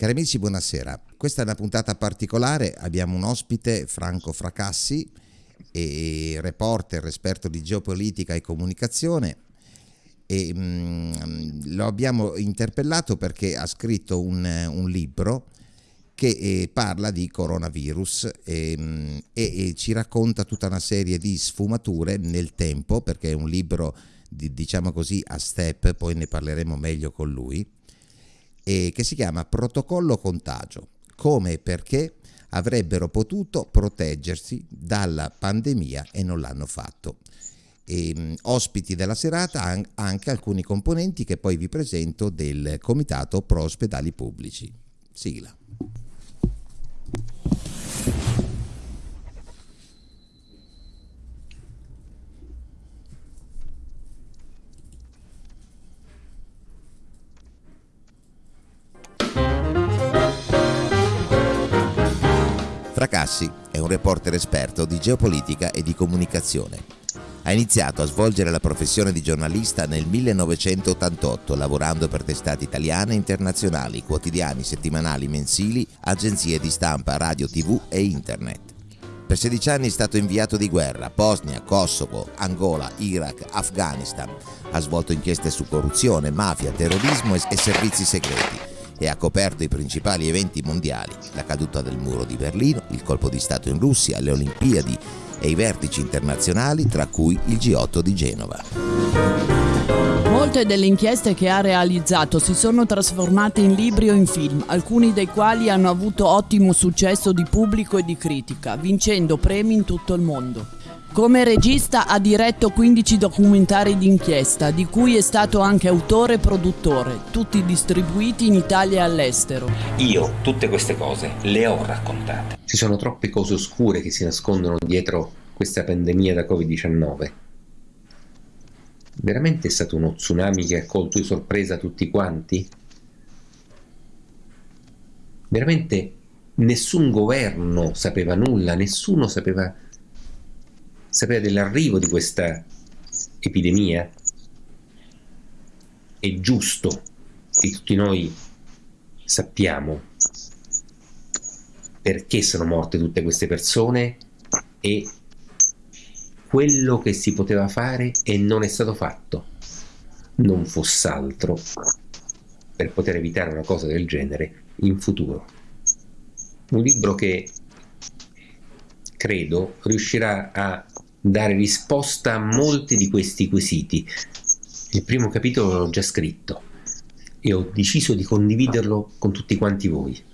Cari amici, buonasera. Questa è una puntata particolare, abbiamo un ospite, Franco Fracassi, e reporter, esperto di geopolitica e comunicazione. E, mh, mm, lo abbiamo interpellato perché ha scritto un, un libro che eh, parla di coronavirus e, mm, e, e, ci racconta tutta una serie di sfumature nel tempo, perché è un libro, di, diciamo così, a step, poi ne parleremo meglio con lui eh, che si chiama Protocollo Contagio, come e perché avrebbero potuto proteggersi dalla pandemia e non l'hanno fatto. E, mh, ospiti della serata an- anche alcuni componenti che poi vi presento del Comitato Pro Ospedali Pubblici. Sigla. Fracassi è un reporter esperto di geopolitica e di comunicazione. Ha iniziato a svolgere la professione di giornalista nel 1988 lavorando per testate italiane e internazionali, quotidiani, settimanali, mensili, agenzie di stampa, radio, tv e internet. Per 16 anni è stato inviato di guerra, Bosnia, Kosovo, Angola, Iraq, Afghanistan. Ha svolto inchieste su corruzione, mafia, terrorismo e servizi segreti e ha coperto i principali eventi mondiali, la caduta del muro di Berlino, il colpo di Stato in Russia, le Olimpiadi e i vertici internazionali, tra cui il G8 di Genova. Molte delle inchieste che ha realizzato si sono trasformate in libri o in film, alcuni dei quali hanno avuto ottimo successo di pubblico e di critica, vincendo premi in tutto il mondo. Come regista ha diretto 15 documentari d'inchiesta, di cui è stato anche autore e produttore, tutti distribuiti in Italia e all'estero. Io tutte queste cose le ho raccontate. Ci sono troppe cose oscure che si nascondono dietro questa pandemia da Covid-19. Veramente è stato uno tsunami che ha colto di sorpresa tutti quanti? Veramente nessun governo sapeva nulla, nessuno sapeva sapere dell'arrivo di questa epidemia? È giusto che tutti noi sappiamo perché sono morte tutte queste persone e quello che si poteva fare e non è stato fatto non fosse altro per poter evitare una cosa del genere in futuro. Un libro che credo riuscirà a dare risposta a molti di questi quesiti. Il primo capitolo l'ho già scritto e ho deciso di condividerlo con tutti quanti voi.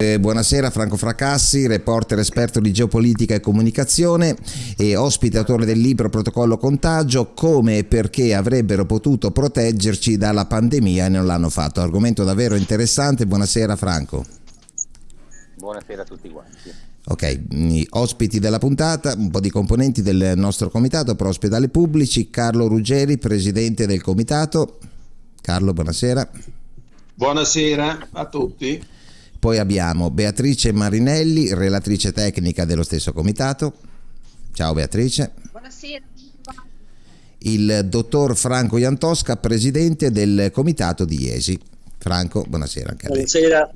Eh, buonasera Franco Fracassi, reporter esperto di geopolitica e comunicazione e ospite autore del libro Protocollo Contagio, come e perché avrebbero potuto proteggerci dalla pandemia e non l'hanno fatto. Argomento davvero interessante, buonasera Franco. Buonasera a tutti quanti. Ok, ospiti della puntata, un po' di componenti del nostro comitato pro ospedali pubblici, Carlo Ruggeri, presidente del comitato. Carlo, buonasera. Buonasera a tutti. Poi abbiamo Beatrice Marinelli, relatrice tecnica dello stesso comitato. Ciao Beatrice. Buonasera. Il dottor Franco Iantosca, presidente del comitato di Iesi. Franco, buonasera anche a lei. Buonasera.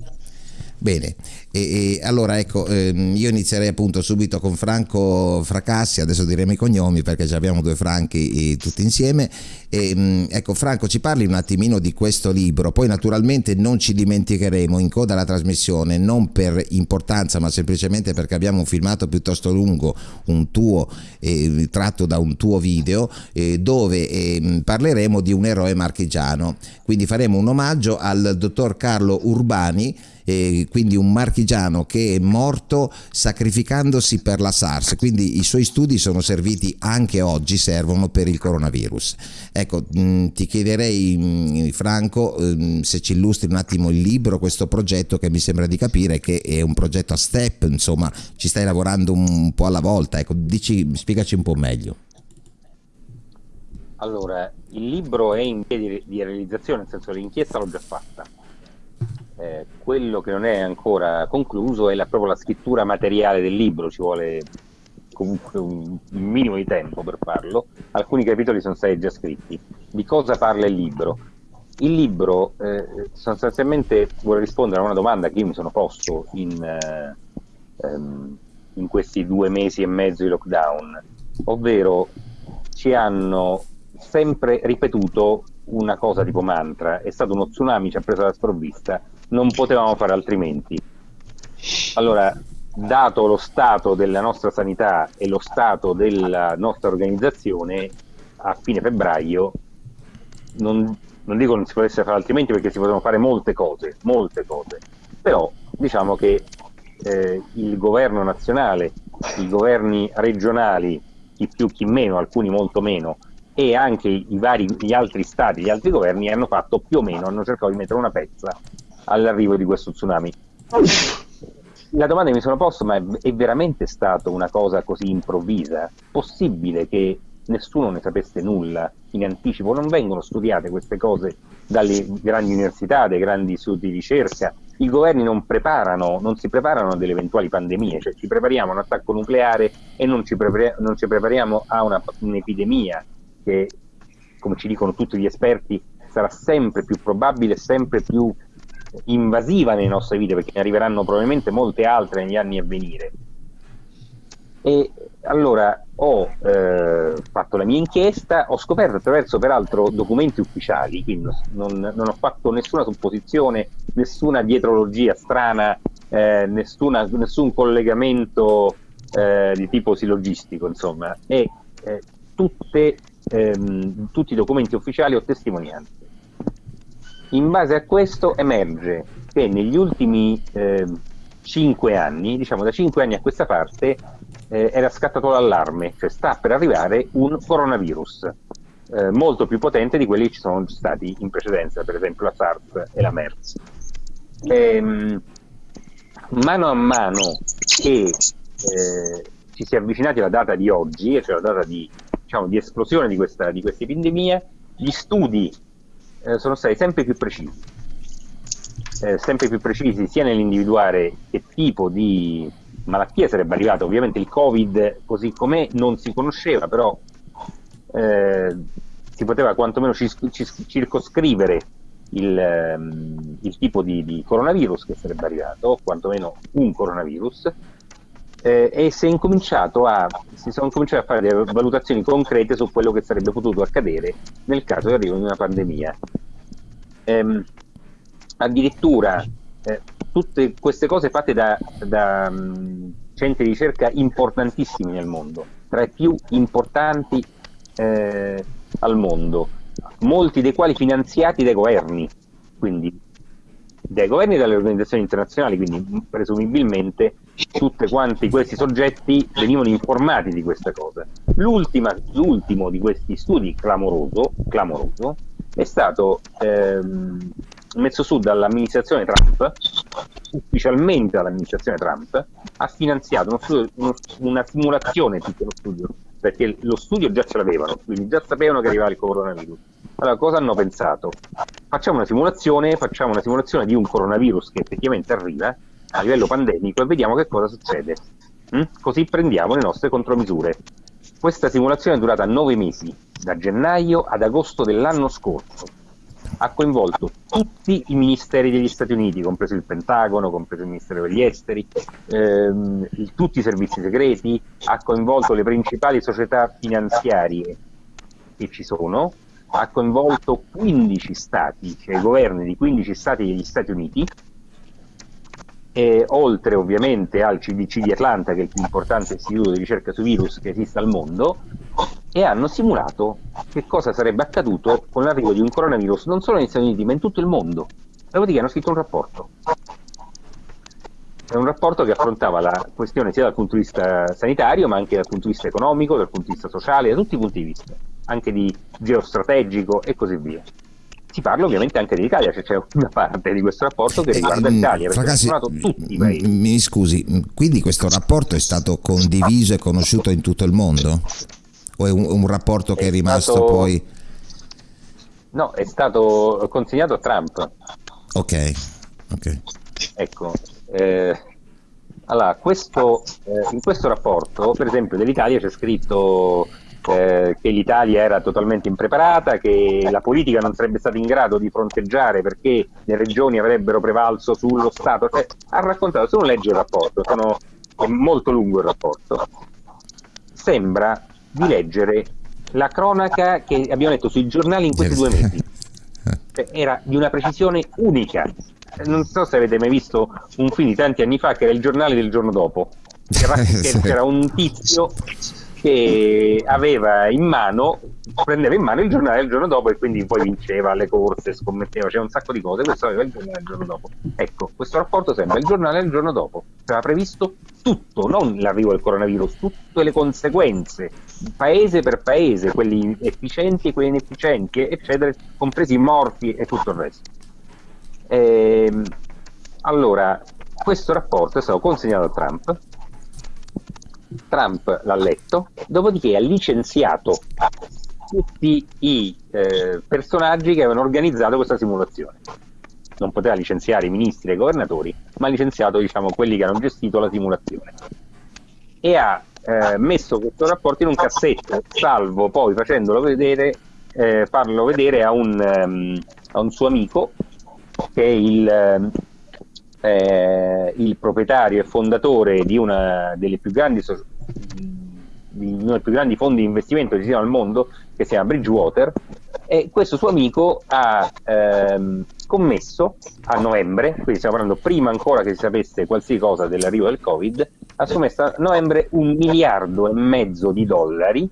Bene, e, e, allora ecco, ehm, io inizierei appunto subito con Franco Fracassi, adesso diremo i cognomi perché già abbiamo due Franchi eh, tutti insieme. E, mh, ecco Franco, ci parli un attimino di questo libro, poi naturalmente non ci dimenticheremo in coda alla trasmissione, non per importanza ma semplicemente perché abbiamo un filmato piuttosto lungo, un tuo, eh, tratto da un tuo video, eh, dove ehm, parleremo di un eroe marchigiano. Quindi faremo un omaggio al dottor Carlo Urbani, eh, quindi un marchigiano che è morto sacrificandosi per la SARS, quindi i suoi studi sono serviti anche oggi, servono per il coronavirus. Ecco, mh, mm, ti chiederei mh, mm, Franco mh, mm, se ci illustri un attimo il libro, questo progetto che mi sembra di capire che è un progetto a step, insomma ci stai lavorando un po' alla volta, ecco, dici, spiegaci un po' meglio. Allora, il libro è in via di, di realizzazione, nel senso che l'inchiesta l'ho già fatta eh, quello che non è ancora concluso è la, proprio la scrittura materiale del libro, ci vuole comunque un, un minimo di tempo per farlo, alcuni capitoli sono stati già scritti. Di cosa parla il libro? Il libro eh, sostanzialmente vuole rispondere a una domanda che io mi sono posto in, eh, ehm, in questi due mesi e mezzo di lockdown, ovvero ci hanno sempre ripetuto una cosa tipo mantra, è stato uno tsunami, ci ha preso la sprovvista, non potevamo fare altrimenti. Allora, dato lo stato della nostra sanità e lo stato della nostra organizzazione, a fine febbraio non, non dico non si potesse fare altrimenti perché si potevano fare molte cose, molte cose, però diciamo che eh, il governo nazionale, i governi regionali, chi più chi meno, alcuni molto meno, e anche vari, gli altri stati, gli altri governi hanno fatto più o meno, hanno cercato di mettere una pezza all'arrivo di questo tsunami. La domanda che mi sono posto, ma è, è veramente stata una cosa così improvvisa? Possibile che nessuno ne sapesse nulla in anticipo? Non vengono studiate queste cose dalle grandi università, dai grandi studi di ricerca? I governi non preparano, non si preparano a eventuali pandemie, cioè ci prepariamo a un attacco nucleare e non ci, prepar- non ci prepariamo a una, un'epidemia che, come ci dicono tutti gli esperti, sarà sempre più probabile, sempre più invasiva nelle nostre vite, perché ne arriveranno probabilmente molte altre negli anni a venire. E allora ho eh, fatto la mia inchiesta, ho scoperto attraverso peraltro documenti ufficiali, quindi non, non ho fatto nessuna supposizione, nessuna dietrologia strana, eh, nessuna, nessun collegamento eh, di tipo silogistico, insomma, e eh, tutte, ehm, tutti i documenti ufficiali o testimonianze. In base a questo emerge che negli ultimi eh, cinque anni, diciamo da cinque anni a questa parte, eh, era scattato l'allarme, cioè sta per arrivare un coronavirus eh, molto più potente di quelli che ci sono stati in precedenza, per esempio la SARS e la MERS. Ehm, mano a mano che eh, ci si è avvicinati alla data di oggi, cioè la data di, diciamo, di esplosione di questa, di questa epidemia, gli studi eh, sono stati sempre più precisi, eh, sempre più precisi sia nell'individuare che tipo di malattia sarebbe arrivata. Ovviamente il Covid così com'è non si conosceva, però eh, si poteva quantomeno circoscrivere il, ehm, il tipo di, di, coronavirus che sarebbe arrivato, o quantomeno un coronavirus, eh, e si, a, si sono cominciate a fare delle valutazioni concrete su quello che sarebbe potuto accadere nel caso di arrivo di una pandemia. Ehm, addirittura eh, tutte queste cose fatte da, da um, centri di ricerca importantissimi nel mondo, tra i più importanti eh, al mondo, molti dei quali finanziati dai governi, quindi dai governi e dalle organizzazioni internazionali, quindi presumibilmente tutti quanti questi soggetti venivano informati di queste cose. l'ultimo di questi studi clamoroso, clamoroso è stato ehm, messo su dall'amministrazione Trump, ufficialmente dall'amministrazione Trump, ha finanziato uno studio, uno, una simulazione di lo studio, perché lo studio già ce l'avevano, quindi già sapevano che arrivava il coronavirus. Allora, cosa hanno pensato? Facciamo una simulazione, facciamo una simulazione di un coronavirus che effettivamente arriva a livello pandemico e vediamo che cosa succede. Mm? Così prendiamo le nostre contromisure. Questa simulazione è durata nove mesi, da gennaio ad agosto dell'anno scorso ha coinvolto tutti i ministeri degli Stati Uniti, compreso il Pentagono, compreso il Ministero degli Esteri, ehm, tutti i servizi segreti, ha coinvolto le principali società finanziarie che ci sono, ha coinvolto 15 stati, cioè i governi di 15 stati degli Stati Uniti, e oltre ovviamente al CDC di Atlanta, che è il più importante istituto di ricerca sui virus che esiste al mondo, e hanno simulato che cosa sarebbe accaduto con l'arrivo di un coronavirus non solo negli Stati Uniti ma in tutto il mondo. Dopodiché hanno scritto un rapporto. È un rapporto che affrontava la questione sia dal punto di vista sanitario ma anche dal punto di vista economico, dal punto di vista sociale, da tutti i punti di vista, anche di geostrategico e così via si parla ovviamente anche dell'Italia, cioè c'è una parte di questo rapporto che riguarda eh, l'Italia, perché ragazzi, tutti i paesi. Mi scusi, quindi questo rapporto è stato condiviso e conosciuto in tutto il mondo? O è un, un rapporto che è, è rimasto stato... poi... No, è stato consegnato a Trump. Ok, ok. Ecco, eh, Allora, questo, eh, in questo rapporto, per esempio, dell'Italia c'è scritto eh, che l'Italia era totalmente impreparata, che la politica non sarebbe stata in grado di fronteggiare perché le regioni avrebbero prevalso sullo Stato. Cioè, ha raccontato, se uno legge il rapporto, sono, è molto lungo il rapporto, sembra di leggere la cronaca che abbiamo letto sui giornali in questi due mesi. Era di una precisione unica. Non so se avete mai visto un film di tanti anni fa che era il giornale del giorno dopo. C'era un tizio che aveva in mano, prendeva in mano il giornale il giorno dopo e quindi poi vinceva le corse, scommetteva, c'era un sacco di cose, questo aveva il giornale il giorno dopo. Ecco, questo rapporto sembra il giornale il giorno dopo, aveva previsto tutto, non l'arrivo del coronavirus, tutte le conseguenze, paese per paese, quelli efficienti e quelli inefficienti, eccetera, compresi i morti e tutto il resto. Ehm, allora, questo rapporto è stato consegnato a Trump Trump l'ha letto, dopodiché ha licenziato tutti i eh, personaggi che avevano organizzato questa simulazione. Non poteva licenziare i ministri e i governatori, ma ha licenziato diciamo, quelli che hanno gestito la simulazione. E ha eh, messo questo rapporto in un cassetto, salvo poi facendolo vedere, eh, farlo vedere a un, um, a un, suo amico che è il, eh, il proprietario e fondatore di una delle più grandi so- di uno dei più grandi fondi di investimento che ci siano al mondo, che si chiama Bridgewater, e questo suo amico ha ehm, scommesso a novembre, quindi stiamo parlando prima ancora che si sapesse qualsiasi cosa dell'arrivo del Covid, ha scommesso a novembre un miliardo e mezzo di dollari,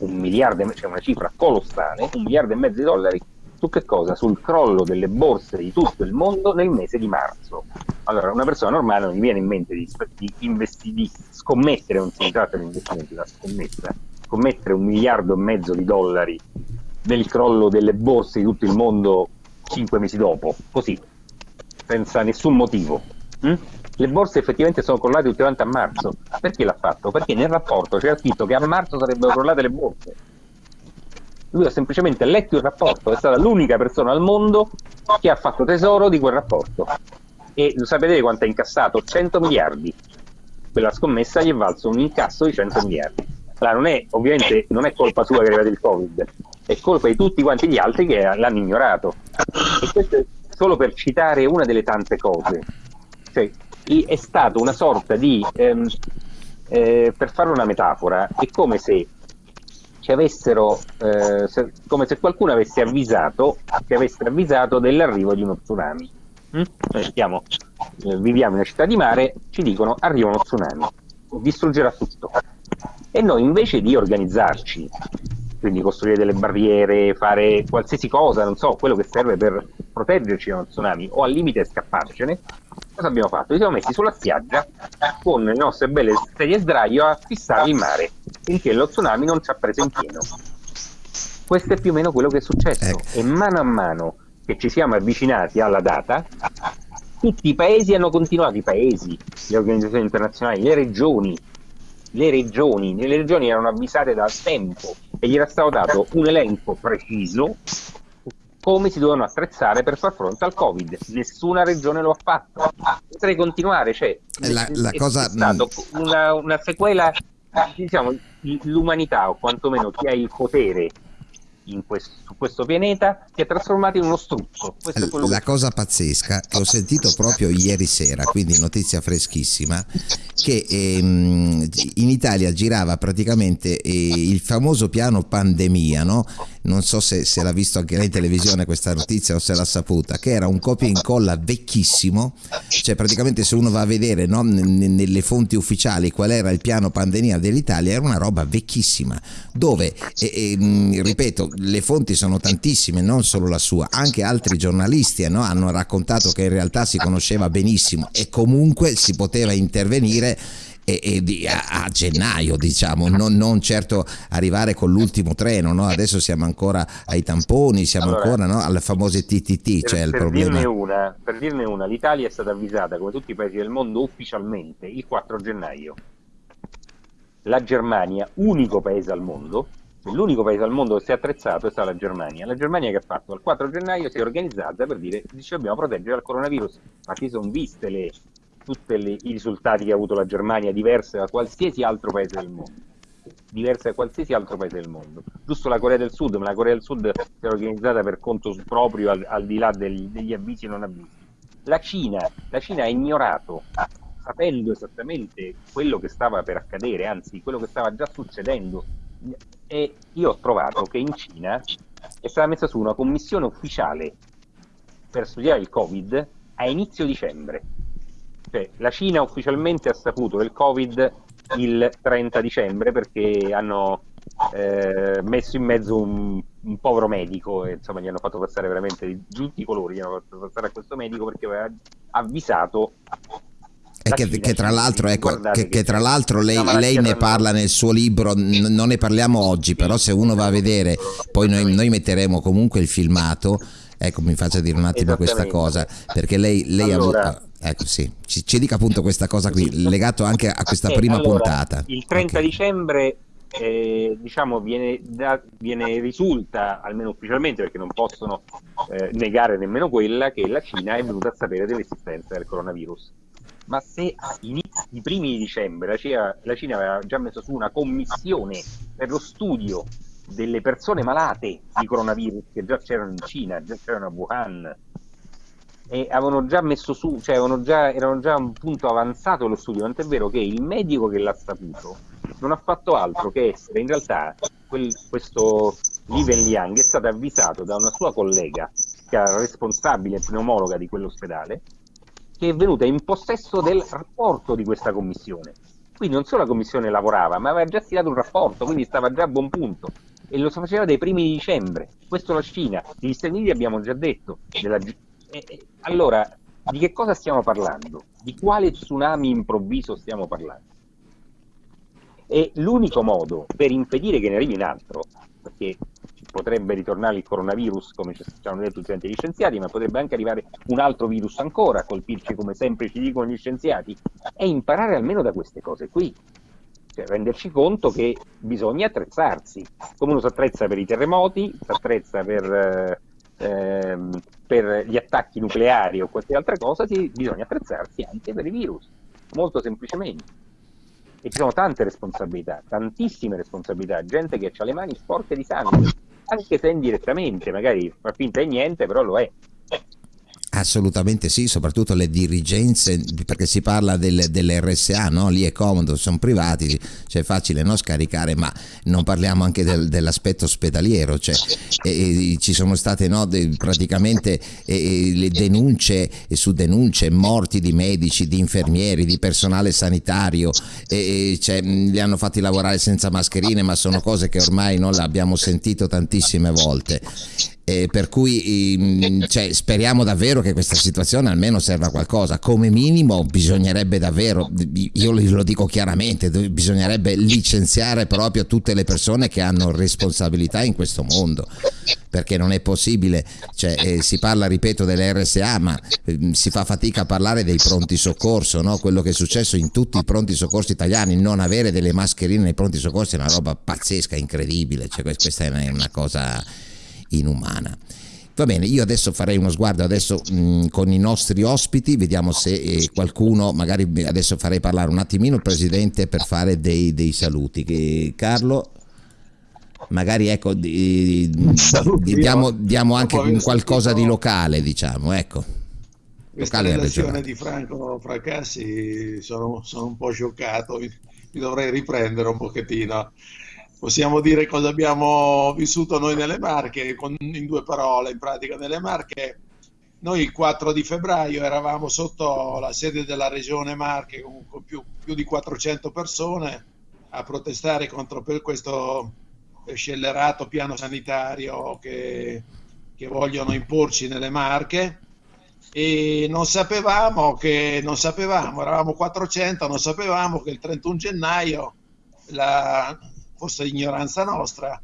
un miliardo, cioè una cifra colossale, un miliardo e mezzo di dollari su che cosa? Sul crollo delle borse di tutto il mondo nel mese di marzo. Allora, una persona normale non gli viene in mente di, di, investi, di scommettere, non si tratta di investimenti, la scommessa, scommettere un miliardo e mezzo di dollari nel crollo delle borse di tutto il mondo cinque mesi dopo, così, senza nessun motivo. Mm? Le borse effettivamente sono crollate tutte a marzo. Perché l'ha fatto? Perché nel rapporto c'era scritto che a marzo sarebbero crollate le borse lui ha semplicemente letto il rapporto, è stata l'unica persona al mondo che ha fatto tesoro di quel rapporto. E sapete quanto ha incassato? 100 miliardi. Quella scommessa gli è valso un incasso di 100 miliardi. Allora, non è, ovviamente non è colpa sua che è arrivato il Covid, è colpa di tutti quanti gli altri che l'hanno ignorato. E questo è solo per citare una delle tante cose. Cioè, è stato una sorta di, ehm, eh, per fare una metafora, è come se ci avessero, eh, se, come se qualcuno avesse avvisato, ci avesse avvisato dell'arrivo di uno tsunami. Mm? Noi stiamo, eh, viviamo in una città di mare, ci dicono arriva uno tsunami, distruggerà tutto. E noi invece di organizzarci, quindi costruire delle barriere, fare qualsiasi cosa, non so, quello che serve per proteggerci da uno tsunami o al limite scapparcene, cosa abbiamo fatto? Ci siamo messi sulla spiaggia con le nostre belle sedie sdraio a fissare il mare, finché lo tsunami non ci ha preso in pieno. Questo è più o meno quello che è successo ecco. e mano a mano che ci siamo avvicinati alla data, tutti i paesi hanno continuato, i paesi, le organizzazioni internazionali, le regioni, le regioni, le regioni erano avvisate da tempo e gli era stato dato un elenco preciso come si dovevano attrezzare per far fronte al Covid. Nessuna regione lo ha fatto. Potrei continuare, cioè, la, la è, cosa... stato una, una sequela, diciamo, l'umanità o quantomeno chi ha il potere questo, su questo pianeta si è trasformato in uno struzzo. La cosa pazzesca che ho sentito proprio ieri sera, quindi notizia freschissima, che ehm, in Italia girava praticamente eh, il famoso piano pandemia, no? non so se, se, l'ha visto anche lei in televisione questa notizia o se l'ha saputa, che era un copia e incolla vecchissimo, cioè praticamente se uno va a vedere no, nelle fonti ufficiali qual era il piano pandemia dell'Italia, era una roba vecchissima, dove, e, e, ripeto, le fonti sono tantissime, non solo la sua, anche altri giornalisti no, hanno raccontato che in realtà si conosceva benissimo e comunque si poteva intervenire e, e di, a, a, gennaio, diciamo, non, non, certo arrivare con l'ultimo treno. No? Adesso siamo ancora ai tamponi, siamo allora, ancora no? alle famose TTT. Per, cioè il per, problema... dirne una, per dirne una, l'Italia è stata avvisata, come tutti i paesi del mondo, ufficialmente il 4 gennaio. La Germania, unico paese al mondo, l'unico paese al mondo che si è attrezzato è stata la Germania. La Germania che ha fatto? Il 4 gennaio si è organizzata per dire dice dobbiamo proteggere dal coronavirus. Ma ci sono viste le tutti i risultati che ha avuto la Germania diversi da qualsiasi altro paese del mondo diverse da qualsiasi altro paese del mondo. Giusto la Corea del Sud, ma la Corea del Sud si è organizzata per conto proprio al, al di là degli, degli avvisi e non avvisi. La Cina, la Cina ha ignorato, sapendo esattamente quello che stava per accadere, anzi quello che stava già succedendo. E io ho trovato che in Cina è stata messa su una commissione ufficiale per studiare il Covid a inizio dicembre. Cioè, la Cina ufficialmente ha saputo del Covid il 30 dicembre perché hanno eh, messo in mezzo un, un, povero medico e insomma gli hanno fatto passare veramente di tutti i colori, gli hanno fatto passare a questo medico perché aveva avvisato e che, che, tra l'altro, ecco, che, che tra l'altro lei, lei, ne parla nel suo libro, non ne parliamo oggi, però se uno va a vedere, poi noi, noi metteremo comunque il filmato, ecco mi faccia dire un attimo questa cosa, perché lei, lei allora, ha. Ecco sì, ci, ci, dica appunto questa cosa qui, legato anche a questa eh, prima allora, puntata. Il 30 okay. dicembre eh, diciamo viene, da, viene, risulta almeno ufficialmente perché non possono eh, negare nemmeno quella che la Cina è venuta a sapere dell'esistenza del coronavirus ma se i primi di dicembre la Cina, la Cina, aveva già messo su una commissione per lo studio delle persone malate di coronavirus che già c'erano in Cina, già c'erano a Wuhan e avevano già messo su, cioè già, erano già a un punto avanzato lo studio, tant'è vero che il medico che l'ha saputo non ha fatto altro che essere in realtà quel, questo Li Wenliang è stato avvisato da una sua collega che era responsabile pneumologa di quell'ospedale che è venuta in possesso del rapporto di questa commissione. Quindi non solo la commissione lavorava, ma aveva già stilato un rapporto, quindi stava già a buon punto. E lo faceva dai primi di dicembre. Questo la Cina. Gli Stati Uniti abbiamo già detto. Della... allora, di che cosa stiamo parlando? Di quale tsunami improvviso stiamo parlando? E l'unico modo per impedire che ne arrivi un altro, perché potrebbe ritornare il coronavirus, come ci hanno detto tutti gli scienziati, ma potrebbe anche arrivare un altro virus ancora a colpirci, come sempre ci dicono gli scienziati, è imparare almeno da queste cose qui. Cioè, renderci conto che bisogna attrezzarsi, come uno si attrezza per i terremoti, si attrezza per, eh, per gli attacchi nucleari o qualche altra cosa, si, bisogna attrezzarsi anche per i virus, molto semplicemente e ci sono tante responsabilità, tantissime responsabilità, gente che ha le mani sporche di sangue, anche se indirettamente, magari fa finta di niente, però lo è. Assolutamente sì, soprattutto le dirigenze, perché si parla del, delle RSA, no? lì è comodo, sono privati, cioè è facile no? scaricare, ma non parliamo anche del, dell'aspetto ospedaliero, cioè, e, e ci sono state no, de, praticamente e, le denunce su denunce, morti di medici, di infermieri, di personale sanitario, cioè, li hanno fatti lavorare senza mascherine, ma sono cose che ormai le abbiamo sentito tantissime volte eh, per cui ehm, cioè, speriamo davvero che questa situazione almeno serva a qualcosa. Come minimo bisognerebbe davvero, io lo dico chiaramente, bisognerebbe licenziare proprio tutte le persone che hanno responsabilità in questo mondo perché non è possibile, cioè, eh, si parla, ripeto, delle RSA, ma eh, si fa fatica a parlare dei pronti soccorso, no? quello che è successo in tutti i pronti soccorso italiani, non avere delle mascherine nei pronti soccorsi è una roba pazzesca, incredibile, cioè, questa è una cosa inumana. Va bene, io adesso farei uno sguardo adesso mh, con i nostri ospiti, vediamo se eh, qualcuno, magari adesso farei parlare un attimino il Presidente per fare dei, dei saluti. Che, Carlo, magari ecco, di, di, diamo, diamo, anche qualcosa di locale, diciamo, ecco. Questa relazione di Franco Fracassi sono, sono un po' scioccato, mi dovrei riprendere un pochettino possiamo dire cosa abbiamo vissuto noi nelle Marche, con, in due parole, in pratica nelle Marche. Noi il 4 di febbraio eravamo sotto la sede della regione Marche con, più, più, di 400 persone a protestare contro questo scellerato piano sanitario che, che vogliono imporci nelle Marche e non sapevamo che non sapevamo, eravamo 400, non sapevamo che il 31 gennaio la, forse ignoranza nostra,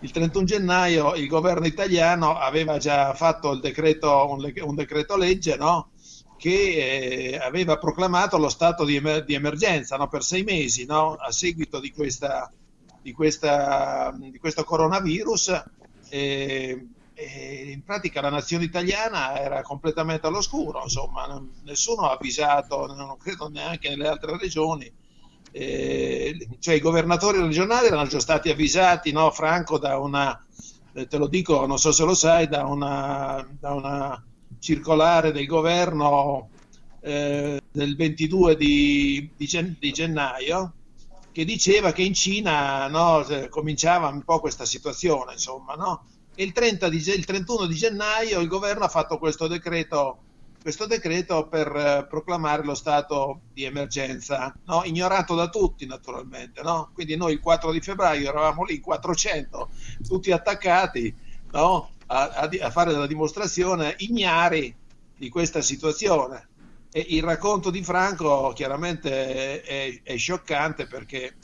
il 31 gennaio il governo italiano aveva già fatto decreto, un, un decreto legge no? che eh, aveva proclamato lo stato di, emer- di emergenza no? per sei mesi no? a seguito di, questa, di, questa, di questo coronavirus. Eh, e in pratica la nazione italiana era completamente all'oscuro, nessuno ha avvisato, non credo neanche nelle altre regioni. Eh, cioè i governatori regionali erano già stati avvisati, no, Franco, da una, eh, te lo dico, non so se lo sai, da una, da una circolare del governo eh, del 22 di, di, gen, di, gennaio che diceva che in Cina no, cominciava un po' questa situazione, insomma, no? E il, 30 di, il 31 di gennaio il governo ha fatto questo decreto, questo decreto per eh, proclamare lo stato di emergenza, no? ignorato da tutti naturalmente. No? Quindi noi il 4 di febbraio eravamo lì 400, tutti attaccati no? a, a, a fare la dimostrazione ignari di questa situazione. E il racconto di Franco chiaramente è, è, è, scioccante perché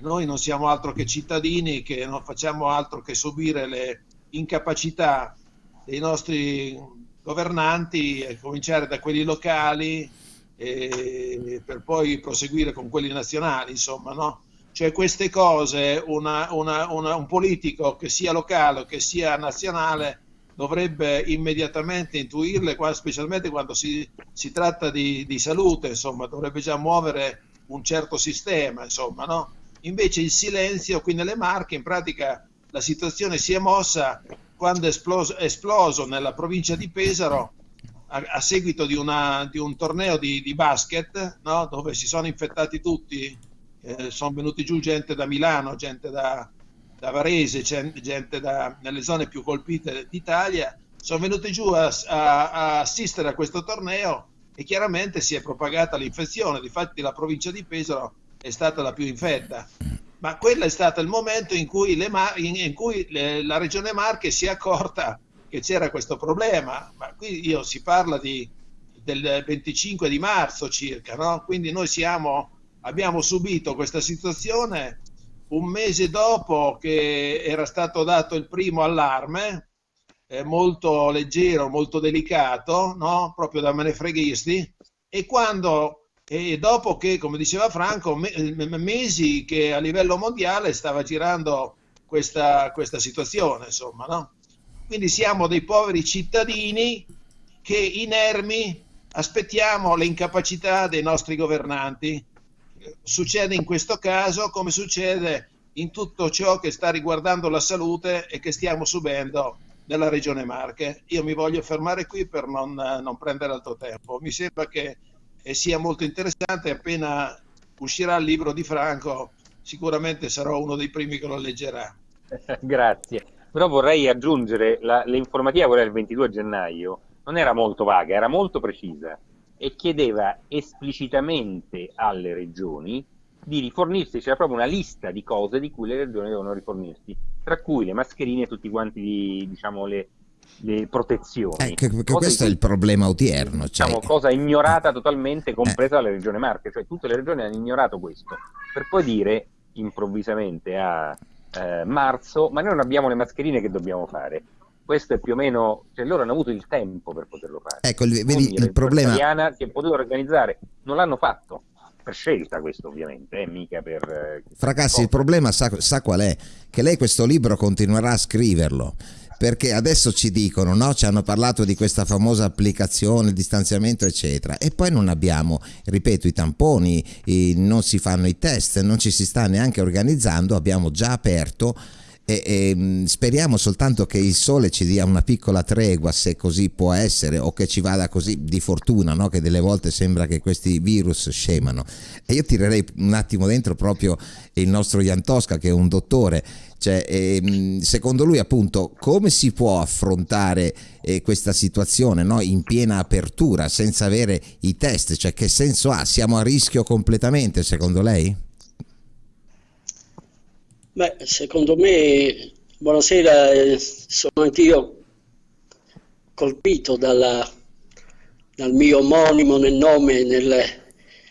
noi non siamo altro che cittadini che non facciamo altro che subire le, incapacità dei nostri governanti, a cominciare da quelli locali e per poi proseguire con quelli nazionali, insomma, no? Cioè queste cose una, una, una, un politico che sia locale o che sia nazionale dovrebbe immediatamente intuirle, specialmente quando si, si tratta di, di, salute, insomma, dovrebbe già muovere un certo sistema, insomma, no? Invece il silenzio qui nelle Marche in pratica la situazione si è mossa quando è esploso, esploso nella provincia di Pesaro a, a seguito di, una, di, un torneo di, di basket no? dove si sono infettati tutti, eh, sono venuti giù gente da Milano, gente da, da Varese, gente da, nelle zone più colpite d'Italia, sono venuti giù a, a, a assistere a questo torneo e chiaramente si è propagata l'infezione, difatti la provincia di Pesaro è stata la più infetta ma quello è stato il momento in cui, le, in cui le, la regione Marche si è accorta che c'era questo problema, ma qui io si parla di, del 25 di marzo circa, no? quindi noi siamo, abbiamo subito questa situazione un mese dopo che era stato dato il primo allarme, eh, molto leggero, molto delicato, no? proprio da menefreghisti, e quando e dopo che, come diceva Franco, mesi che a livello mondiale stava girando questa, questa situazione, insomma, no? Quindi siamo dei poveri cittadini che inermi aspettiamo le incapacità dei nostri governanti. Succede in questo caso come succede in tutto ciò che sta riguardando la salute e che stiamo subendo nella regione Marche. Io mi voglio fermare qui per non, non prendere altro tempo. Mi sembra che e sia molto interessante. Appena uscirà il libro di Franco, sicuramente sarò uno dei primi che lo leggerà. Grazie. Però vorrei aggiungere, la, l'informativa, quella del 22 gennaio, non era molto vaga, era molto precisa e chiedeva esplicitamente alle regioni di rifornirsi, c'era proprio una lista di cose di cui le regioni devono rifornirsi, tra cui le mascherine e tutti quanti diciamo, le, le protezioni. Eh, che, che questo è il problema odierno. Cioè... Diciamo, cosa ignorata totalmente, compresa eh. la regione Marche, cioè tutte le regioni hanno ignorato questo, per poi dire improvvisamente a eh, marzo, ma noi non abbiamo le mascherine che dobbiamo fare. Questo è più o meno, cioè loro hanno avuto il tempo per poterlo fare. Ecco, il, vedi, il problema... italiana che poteva organizzare, non l'hanno fatto per scelta questo ovviamente, eh, mica per... Eh, Fracassi, il problema sa, sa, qual è? Che lei questo libro continuerà a scriverlo perché adesso ci dicono, no? ci hanno parlato di questa famosa applicazione, il distanziamento eccetera e poi non abbiamo, ripeto, i tamponi, i, non si fanno i test, non ci si sta neanche organizzando, abbiamo già aperto e, e, mm, speriamo soltanto che il sole ci dia una piccola tregua se così può essere o che ci vada così di fortuna no? che delle volte sembra che questi virus scemano e io tirerei un attimo dentro proprio il nostro Jan Tosca che è un dottore cioè, ehm, secondo lui appunto come si può affrontare eh, questa situazione no? in piena apertura senza avere i test cioè che senso ha siamo a rischio completamente secondo lei? Beh, secondo me, buonasera, eh, sono anch'io colpito dalla, dal mio omonimo nel nome nel,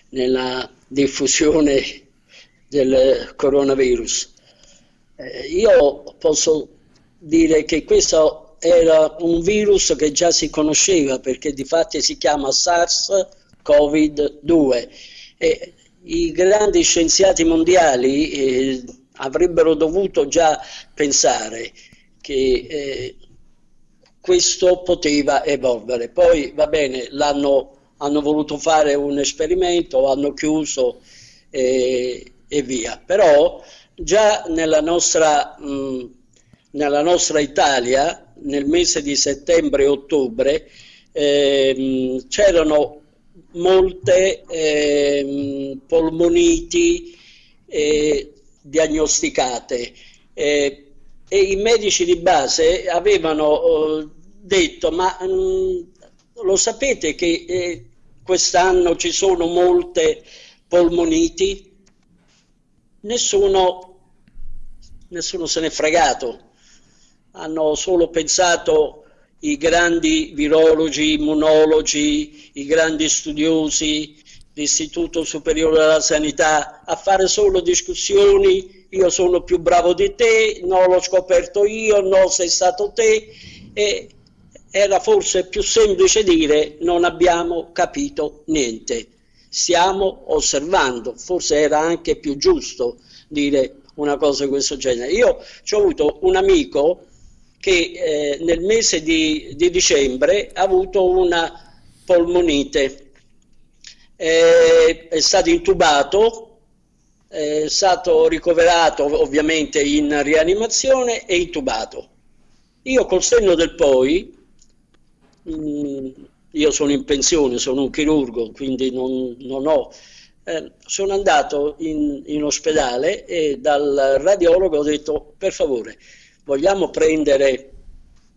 nella diffusione del coronavirus. Eh, io posso dire che questo era un virus che già si conosceva perché di fatto si chiama SARS-CoV-2 e i grandi scienziati mondiali eh, avrebbero dovuto già pensare che eh, questo poteva evolvere. Poi va bene, hanno voluto fare un esperimento, hanno chiuso e, e via. Però già nella nostra, mh, nella nostra Italia, nel mese di settembre e ottobre, eh, c'erano molte eh, polmoniti eh, diagnosticate eh, e i medici di base avevano eh, detto ma mh, mm, lo sapete che eh, quest'anno ci sono molte polmoniti? Nessuno, nessuno se n'è fregato, hanno solo pensato i grandi virologi, immunologi, i grandi studiosi, l'Istituto Superiore della Sanità, a fare solo discussioni, io sono più bravo di te, no l'ho scoperto io, no sei stato te, e era forse più semplice dire non abbiamo capito niente, stiamo osservando, forse era anche più giusto dire una cosa di questo genere. Io ho avuto un amico che eh, nel mese di, di, dicembre ha avuto una polmonite, eh, è stato intubato, è stato ricoverato ovviamente in rianimazione e intubato. Io col senno del poi, mh, mm, io sono in pensione, sono un chirurgo, quindi non, non ho... Eh, sono andato in, in ospedale e dal radiologo ho detto per favore vogliamo prendere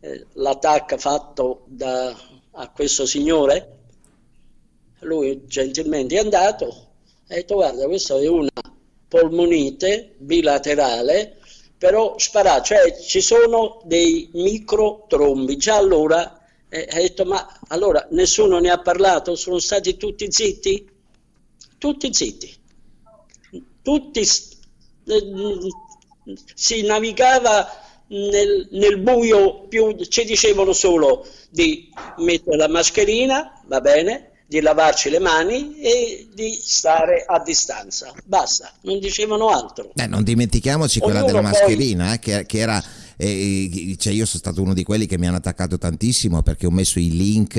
eh, l'attacco fatto da, a questo signore? Lui gentilmente è andato e ha detto guarda questa è una polmonite bilaterale però spara, cioè ci sono dei microtrombi, già allora eh, ha detto ma allora nessuno ne ha parlato, sono stati tutti zitti? Tutti zitti, tutti eh, si navigava nel, nel, buio più, ci dicevano solo di mettere la mascherina, va bene, di lavarci le mani e di stare a distanza. Basta, non dicevano altro. Eh, non dimentichiamoci quella Ognuno della mascherina, poi... eh, che, che, era e, cioè io sono stato uno di quelli che mi hanno attaccato tantissimo perché ho messo i link,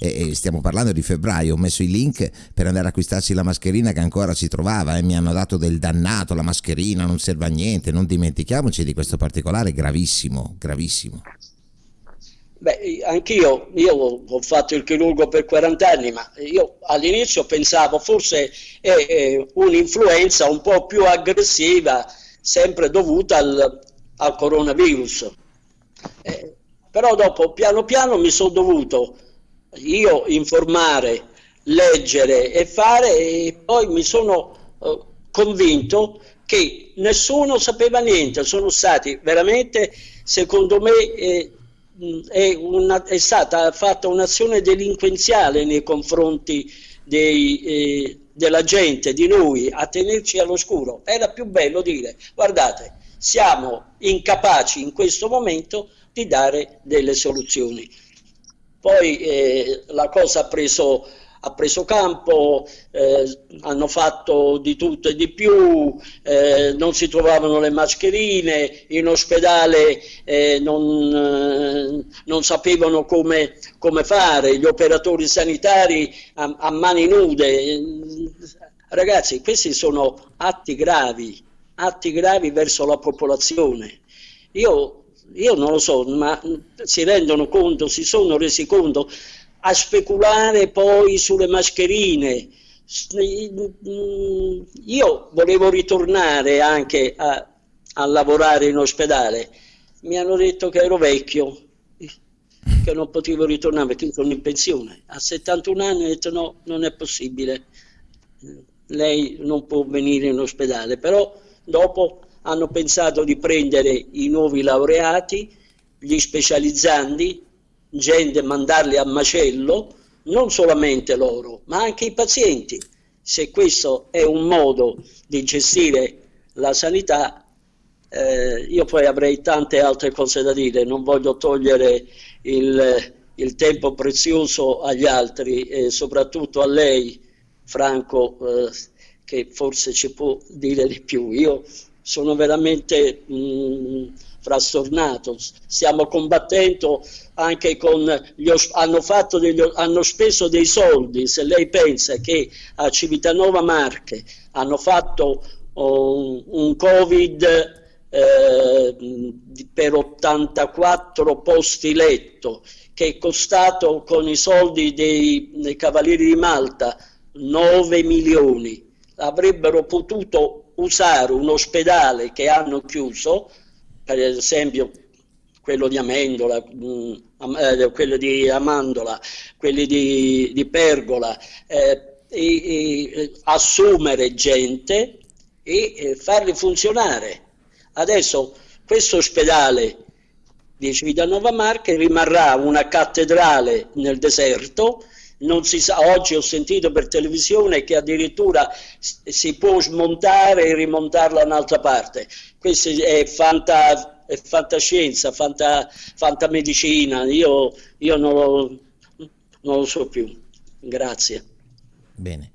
e, stiamo parlando di febbraio, ho messo i link per andare a acquistarsi la mascherina che ancora si trovava e mi hanno dato del dannato, la mascherina non serve a niente, non dimentichiamoci di questo particolare gravissimo, gravissimo. Beh, anch'io, io ho fatto il chirurgo per 40 anni, ma io all'inizio pensavo forse è un'influenza un po' più aggressiva, sempre dovuta al, al coronavirus. Eh, però dopo piano piano mi sono dovuto io informare, leggere e fare e poi mi sono eh, convinto che nessuno sapeva niente, sono stati veramente, secondo me, eh, è, una, è, stata fatta un'azione delinquenziale nei confronti dei, eh, della gente, di noi, a tenerci all'oscuro. Era più bello dire, guardate, siamo incapaci in questo momento di dare delle soluzioni. Poi eh, la cosa ha preso, ha preso campo, eh, hanno fatto di tutto e di più, eh, non si trovavano le mascherine, in ospedale eh, non, eh, non, sapevano come, come, fare, gli operatori sanitari a, a mani nude. Ragazzi, questi sono atti gravi atti gravi verso la popolazione. Io, io non lo so, ma si rendono conto, si sono resi conto a speculare poi sulle mascherine. Io volevo ritornare anche a, a lavorare in ospedale, mi hanno detto che ero vecchio, che non potevo ritornare perché sono in pensione. A 71 anni ho detto no, non è possibile, lei non può venire in ospedale, però Dopo hanno pensato di prendere i nuovi laureati, gli specializzandi, gente mandarli a macello, non solamente loro, ma anche i pazienti. Se questo è un modo di gestire la sanità, eh, io poi avrei tante altre cose da dire, non voglio togliere il, il tempo prezioso agli altri e soprattutto a lei, Franco. Eh, che forse ci può dire di più. Io sono veramente mh, mm, frastornato, stiamo combattendo anche con gli hanno, fatto degli, hanno speso dei soldi, se lei pensa che a Civitanova Marche hanno fatto un, un Covid eh, per 84 posti letto che è costato con i soldi dei, dei Cavalieri di Malta 9 milioni. Avrebbero potuto usare un ospedale che hanno chiuso, per esempio quello di Amendola, mm, eh, quello di Amandola, quelli di, di Pergola, eh, e, e, assumere gente e eh, farli funzionare. Adesso questo ospedale di Civitanova Marche rimarrà una cattedrale nel deserto, non si sa, oggi ho sentito per televisione che addirittura si può smontare e rimontarla un'altra parte. Questa è, fanta, è fantascienza, fanta, fantamedicina, io, io non, lo, non lo so più. Grazie. Bene.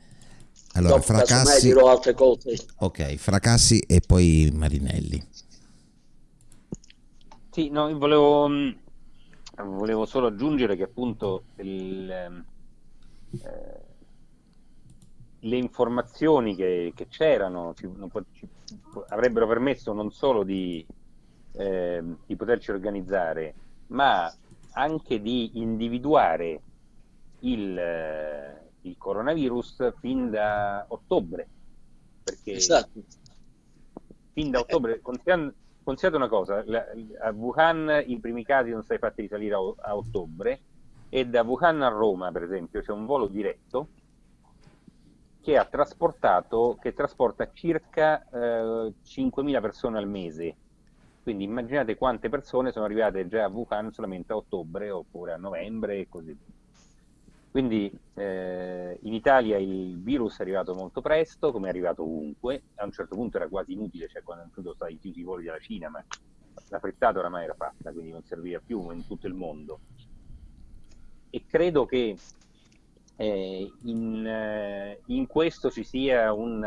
Allora, Dopo, fracassi... dirò altre cose. Ok, fracassi e poi Marinelli. Sì, no, volevo, mm, volevo solo aggiungere che appunto il, ehm, eh, le informazioni che, che c'erano avrebbero permesso non solo di, eh, di poterci organizzare, ma anche di individuare il, eh, il coronavirus fin da ottobre. Perché esatto. fin da ottobre, considerando considerate una cosa, la, a Wuhan i primi casi sono stati fatti risalire a, a, ottobre e da Wuhan a Roma, per esempio, c'è un volo diretto che ha trasportato, che trasporta circa eh, 5.000 persone al mese. Quindi immaginate quante persone sono arrivate già a Wuhan solamente a ottobre oppure a novembre e così via. Quindi eh, in Italia il virus è arrivato molto presto, come è arrivato ovunque, a un certo punto era quasi inutile, cioè quando sono stati chiusi i voli della Cina, ma la frittata oramai era fatta, quindi non serviva più in tutto il mondo. E credo che eh, in, eh, in, questo ci sia un,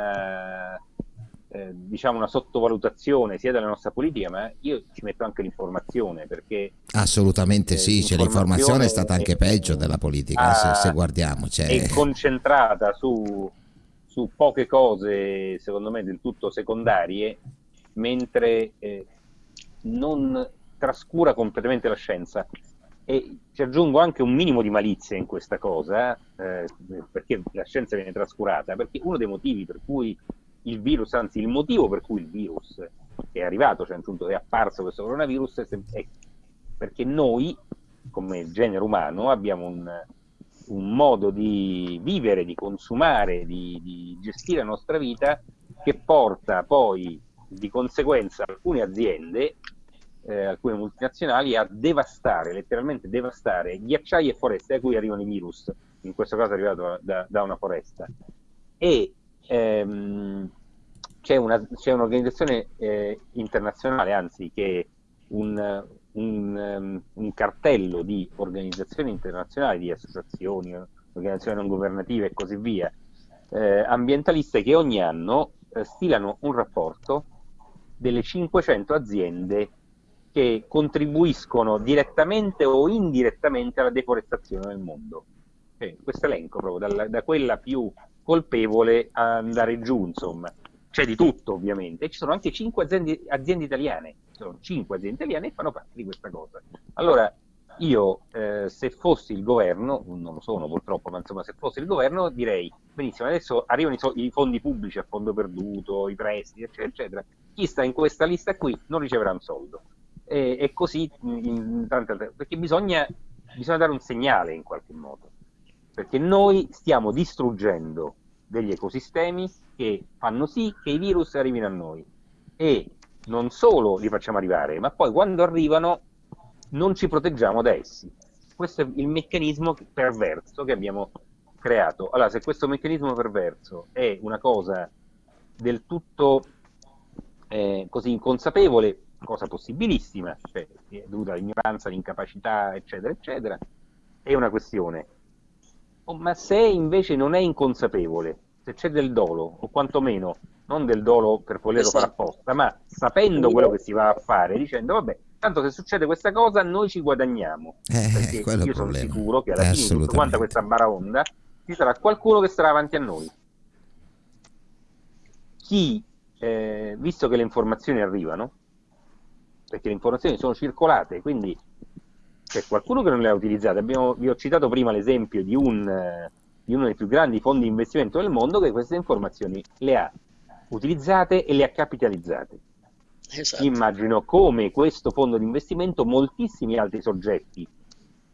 eh, diciamo una sottovalutazione sia della nostra politica, ma io ci metto anche l'informazione perché assolutamente eh, sì, cioè, l'informazione è stata anche peggio della politica, ha, se, se, guardiamo. Cioè... È concentrata su, su, poche cose, secondo me, del tutto secondarie, mentre eh, non trascura completamente la scienza. E ci aggiungo anche un minimo di malizia in questa cosa, eh, perché la scienza viene trascurata, perché uno dei motivi per cui il virus, anzi il motivo per cui il virus è arrivato, cioè appunto è apparso questo coronavirus, è perché noi, come genere umano, abbiamo un, un modo di vivere, di consumare, di, di, gestire la nostra vita che porta poi di conseguenza alcune aziende, eh, alcune multinazionali a devastare, letteralmente devastare ghiacciai e foreste da cui arrivano i virus, in questo caso è arrivato da, da una foresta. E ehm, c'è, un'organizzazione eh, internazionale, anzi che un, un, um, un, cartello di organizzazioni internazionali, di associazioni, organizzazioni non governative e così via, eh, ambientaliste che ogni anno eh, stilano un rapporto delle 500 aziende che contribuiscono direttamente o indirettamente alla deforestazione nel mondo. Eh, questo elenco proprio, da, da quella più colpevole a andare giù, insomma. C'è di tutto, ovviamente. E ci sono anche cinque aziende, aziende italiane. Ci sono cinque aziende italiane che fanno parte di questa cosa. Allora, io, eh, se fossi il governo, non lo sono purtroppo, ma insomma, se fossi il governo, direi benissimo, adesso arrivano i, so- i fondi pubblici a fondo perduto, i prestiti, eccetera, eccetera. Chi sta in questa lista qui non riceverà un soldo. E, e così in, tante altre, perché bisogna, bisogna dare un segnale in qualche modo perché noi stiamo distruggendo degli ecosistemi che fanno sì che i virus arrivino a noi e non solo li facciamo arrivare, ma poi quando arrivano non ci proteggiamo da essi. Questo è il meccanismo perverso che abbiamo creato. Allora, se questo meccanismo perverso è una cosa del tutto eh, così inconsapevole, cosa possibilissima, cioè dovuta all'ignoranza, all'incapacità, eccetera, eccetera, è una questione. Oh, ma se invece non è inconsapevole, se c'è del dolo, o quantomeno non del dolo per volerlo esatto. fare apposta, ma sapendo quello che si va a fare, dicendo vabbè, tanto se succede questa cosa noi ci guadagniamo. Eh, perché io sono sicuro che alla eh, fine di tutta quanta questa baraonda ci sarà qualcuno che sarà avanti a noi. Chi, eh, visto che le informazioni arrivano, perché le informazioni sono circolate, quindi c'è qualcuno che non le ha utilizzate. Abbiamo, vi ho citato prima l'esempio di, un, di uno dei più grandi fondi di investimento del mondo che queste informazioni le ha utilizzate e le ha capitalizzate. Esatto. Immagino come questo fondo di investimento moltissimi altri soggetti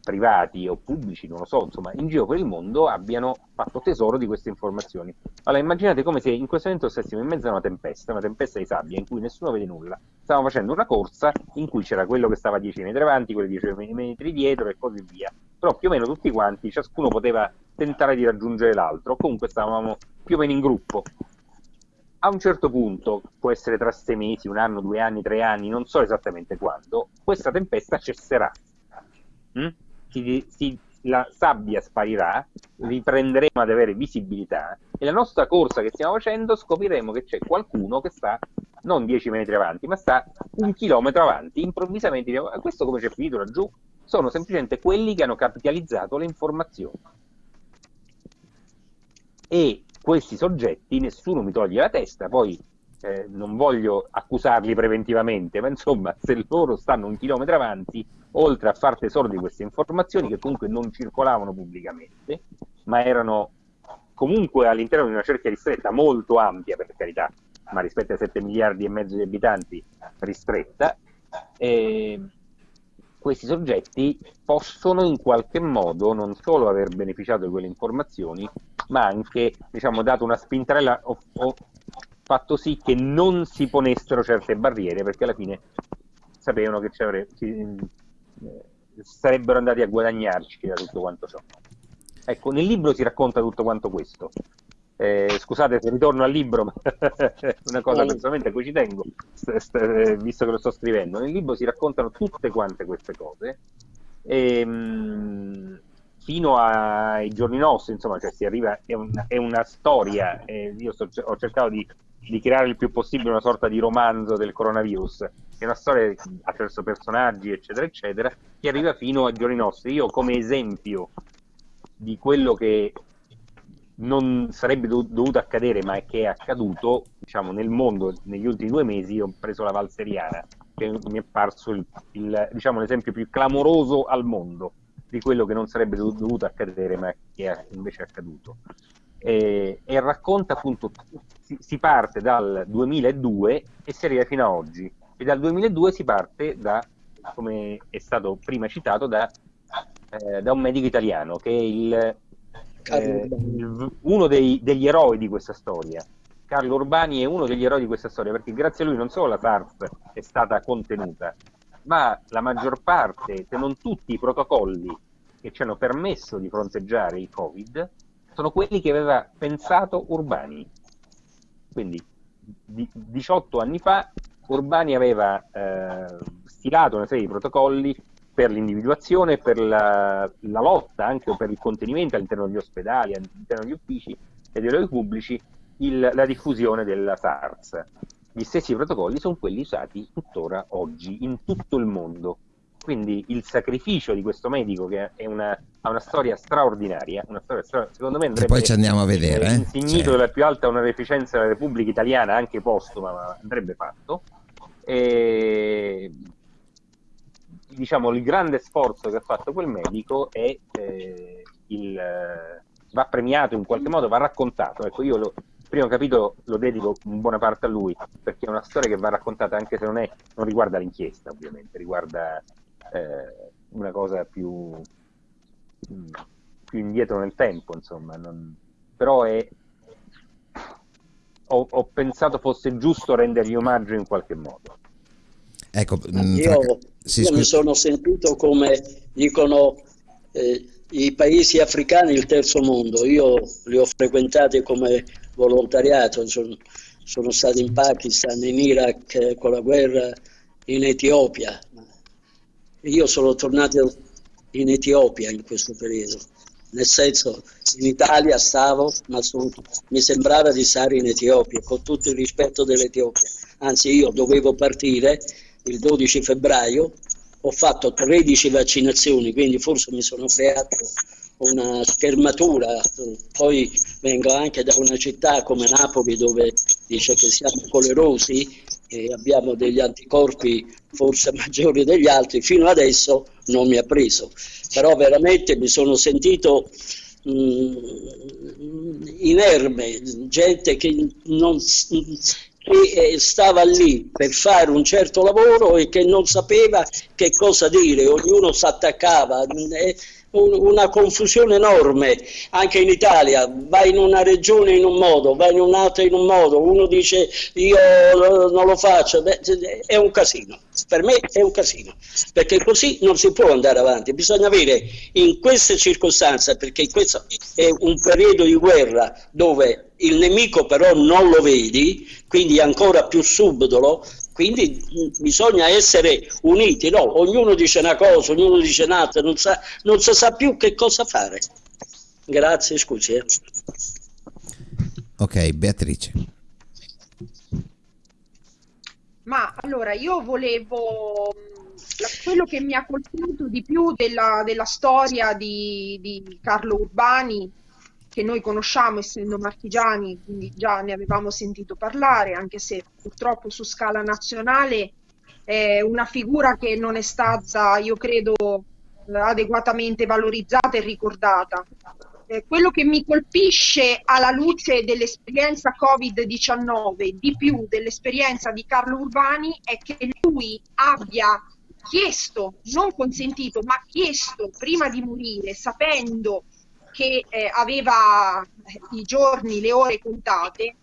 privati o pubblici, non lo so, insomma, in giro per il mondo abbiano fatto tesoro di queste informazioni. Allora immaginate come se in questo momento stessimo in mezzo a una tempesta, una tempesta di sabbia in cui nessuno vede nulla. Stavamo facendo una corsa in cui c'era quello che stava a 10 metri avanti, quello 10 metri dietro e così via. Però più o meno tutti quanti, ciascuno poteva tentare di raggiungere l'altro, comunque stavamo più o meno in gruppo. A un certo punto, può essere tra sei mesi, un anno, due anni, tre anni, non so esattamente quando, questa tempesta cesserà. Mm? Si, si, la sabbia sparirà, riprenderemo ad avere visibilità e la nostra corsa che stiamo facendo scopriremo che c'è qualcuno che sta non 10 metri avanti, ma sta un chilometro avanti. Improvvisamente diciamo, questo come c'è finito laggiù? Sono semplicemente quelli che hanno capitalizzato le informazioni. E questi soggetti, nessuno mi toglie la testa, poi eh, non voglio accusarli preventivamente, ma insomma, se loro stanno un chilometro avanti, oltre a far tesoro di queste informazioni che comunque non circolavano pubblicamente, ma erano comunque all'interno di una cerchia ristretta molto ampia, per carità, ma rispetto ai 7 miliardi e mezzo di abitanti ristretta, eh, questi soggetti possono in qualche modo non solo aver beneficiato di quelle informazioni, ma anche diciamo, dato una spintarella fatto sì che non si ponessero certe barriere perché alla fine sapevano che ci, eh, sarebbero andati a guadagnarci da tutto quanto ciò. Ecco, nel libro si racconta tutto quanto questo. Eh, scusate se ritorno al libro, ma è una cosa personalmente a cui ci tengo, visto che lo sto scrivendo. Nel libro si raccontano tutte quante queste cose. E, ehm, fino ai giorni nostri, insomma, cioè si arriva, è, una, è una storia. Eh, io sto, ho cercato di di creare il più possibile una sorta di romanzo del coronavirus, che è una storia attraverso personaggi, eccetera, eccetera, che arriva fino ai giorni nostri. Io come esempio di quello che non sarebbe dovuto accadere, ma che è accaduto, diciamo, nel mondo negli ultimi due mesi, ho preso la valseriana, che mi è parso il, il, diciamo, l'esempio più clamoroso al mondo di quello che non sarebbe dovuto accadere, ma che è invece accaduto e, e racconta appunto, si, si, parte dal 2002 e si arriva fino a oggi. E dal 2002 si parte da, come è stato prima citato, da, eh, da un medico italiano che è il, eh, uno dei, degli eroi di questa storia. Carlo Urbani è uno degli eroi di questa storia perché grazie a lui non solo la SARS è stata contenuta, ma la maggior parte, se non tutti i protocolli che ci hanno permesso di fronteggiare il Covid sono quelli che aveva pensato Urbani. Quindi di, 18 anni fa Urbani aveva eh, stilato una serie di protocolli per l'individuazione, per la, la, lotta anche per il contenimento all'interno degli ospedali, all'interno degli uffici e dei luoghi pubblici, il, la diffusione della SARS. Gli stessi protocolli sono quelli usati tuttora oggi in tutto il mondo. Quindi il sacrificio di questo medico, che una, ha una storia straordinaria, una storia stra... secondo me andrebbe poi ci andiamo a vedere, eh? insignito cioè. della più alta onorificenza della Repubblica Italiana, anche postuma, ma andrebbe fatto. E diciamo il grande sforzo che ha fatto quel medico è eh, il, va premiato in qualche modo, va raccontato. Ecco, io lo, il primo capitolo lo dedico in buona parte a lui, perché è una storia che va raccontata anche se non, è, non riguarda l'inchiesta, ovviamente, riguarda eh, una cosa più, più, indietro nel tempo, insomma. Non, però è, ho, ho, pensato fosse giusto rendergli omaggio in qualche modo. Ecco, mm, io, sì, io mi sono sentito come dicono eh, i paesi africani il terzo mondo, io li ho frequentati come volontariato, sono, sono stato in Pakistan, in Iraq eh, con la guerra, in Etiopia, io sono tornato in Etiopia in questo periodo. nel senso in Italia stavo, ma su, mi sembrava di stare in Etiopia, con tutto il rispetto dell'Etiopia. Anzi, io dovevo partire il 12 febbraio, ho fatto 13 vaccinazioni, quindi forse mi sono creato una schermatura, poi vengo anche da una città come Napoli dove dice che siamo colerosi e abbiamo degli anticorpi forse maggiori degli altri, fino adesso non mi ha preso, però veramente mi sono sentito mh, mm, inerme, gente che non, che eh, stava lì per fare un certo lavoro e che non sapeva che cosa dire, ognuno si attaccava. Eh, una confusione enorme anche in Italia, vai in una regione in un modo, vai in un'altra in un modo, uno dice io non lo faccio, Beh, è un casino, per me è un casino, perché così non si può andare avanti, bisogna avere in queste circostanze, perché questo è un periodo di guerra dove il nemico però non lo vedi, quindi è ancora più subdolo, quindi bisogna essere uniti, no? ognuno dice una cosa, ognuno dice un'altra, non, sa, non si sa più che cosa fare. Grazie, scusi. Eh. Ok, Beatrice. Ma allora io volevo quello che mi ha colpito di più della, della storia di, di Carlo Urbani che noi conosciamo essendo marchigiani, quindi già ne avevamo sentito parlare, anche se purtroppo su scala nazionale è una figura che non è stata, io credo, adeguatamente valorizzata e ricordata. Eh, quello che mi colpisce alla luce dell'esperienza Covid-19, di più dell'esperienza di Carlo Urbani, è che lui abbia chiesto, non consentito, ma chiesto prima di morire, sapendo che eh, aveva i giorni, le ore contate,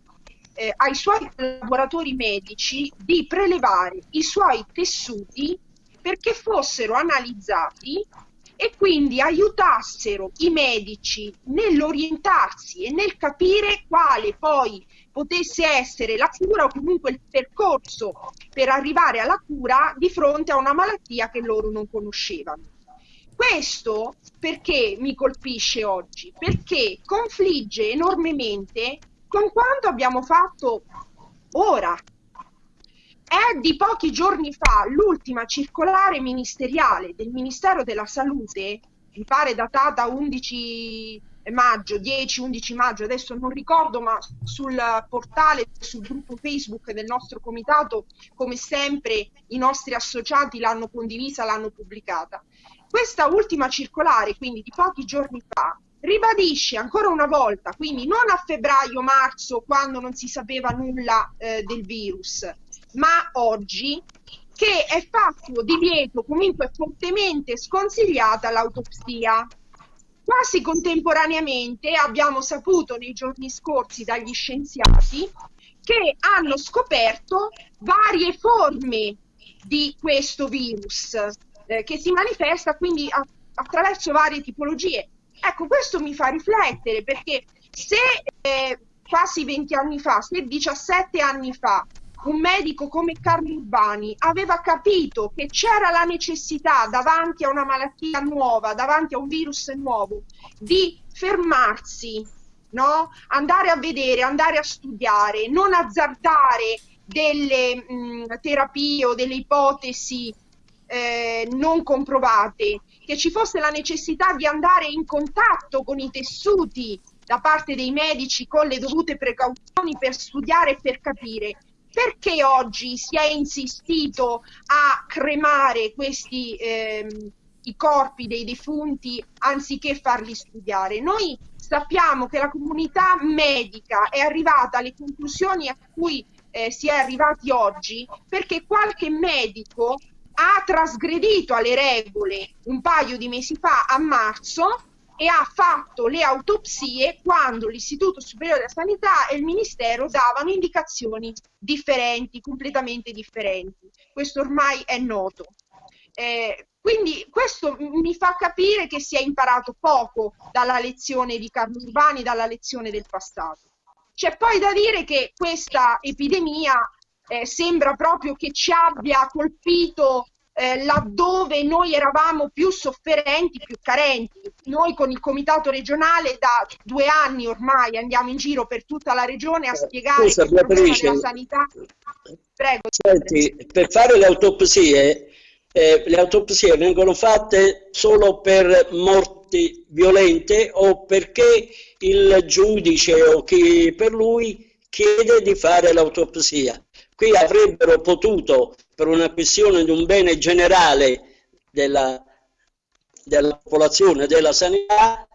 eh, ai suoi collaboratori medici di prelevare i suoi tessuti perché fossero analizzati e quindi aiutassero i medici nell'orientarsi e nel capire quale poi potesse essere la cura o comunque il percorso per arrivare alla cura di fronte a una malattia che loro non conoscevano. Questo perché mi colpisce oggi? Perché confligge enormemente con quanto abbiamo fatto ora. È di pochi giorni fa l'ultima circolare ministeriale del Ministero della Salute, mi pare datata 11 maggio, 10-11 maggio, adesso non ricordo, ma sul portale, sul gruppo Facebook del nostro comitato, come sempre i nostri associati l'hanno condivisa, l'hanno pubblicata. Questa ultima circolare, quindi di pochi giorni fa, ribadisce ancora una volta, quindi non a febbraio-marzo quando non si sapeva nulla eh, del virus, ma oggi che è fatto divieto comunque fortemente sconsigliata l'autopsia. Quasi contemporaneamente abbiamo saputo nei giorni scorsi dagli scienziati che hanno scoperto varie forme di questo virus eh, che si manifesta quindi a, attraverso varie tipologie. Ecco, questo mi fa riflettere perché se eh, quasi 20 anni fa, se 17 anni fa, un medico come Carlo Urbani aveva capito che c'era la necessità davanti a una malattia nuova, davanti a un virus nuovo, di fermarsi, no? andare a vedere, andare a studiare, non azzardare delle mh, terapie o delle ipotesi eh, non comprovate, che ci fosse la necessità di andare in contatto con i tessuti da parte dei medici con le dovute precauzioni per studiare e per capire perché oggi si è insistito a cremare questi ehm, i corpi dei defunti anziché farli studiare. Noi sappiamo che la comunità medica è arrivata alle conclusioni a cui eh, si è arrivati oggi perché qualche medico ha trasgredito alle regole un paio di mesi fa a marzo e ha fatto le autopsie quando l'Istituto Superiore della Sanità e il Ministero davano indicazioni differenti, completamente differenti. Questo ormai è noto. Eh, quindi questo mi fa capire che si è imparato poco dalla lezione di Carlo Urbani, dalla lezione del passato. C'è poi da dire che questa epidemia eh, sembra proprio che ci abbia colpito eh, laddove noi eravamo più sofferenti, più carenti. Noi con il comitato regionale da due anni ormai andiamo in giro per tutta la regione a eh, spiegare Scusa, il problema della sanità. Prego. Senti, per fare le autopsie, eh, le autopsie vengono fatte solo per morti violente o perché il giudice o chi per lui chiede di fare l'autopsia. Qui avrebbero potuto, per una questione di un bene generale della, della popolazione, della sanità,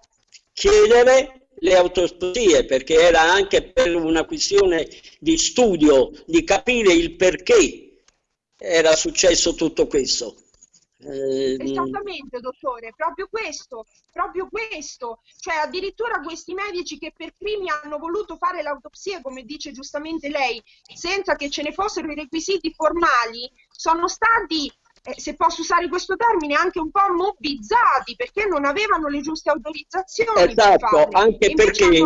chiedere le autopsie, perché era anche per una questione di studio, di capire il perché era successo tutto questo. Eh, Esattamente, dottore, proprio questo, proprio questo. Cioè, addirittura questi medici che per primi hanno voluto fare l'autopsia, come dice giustamente lei, senza che ce ne fossero i requisiti formali, sono stati, eh, se posso usare questo termine, anche un po' mobbizzati perché non avevano le giuste autorizzazioni. Esatto, anche perché,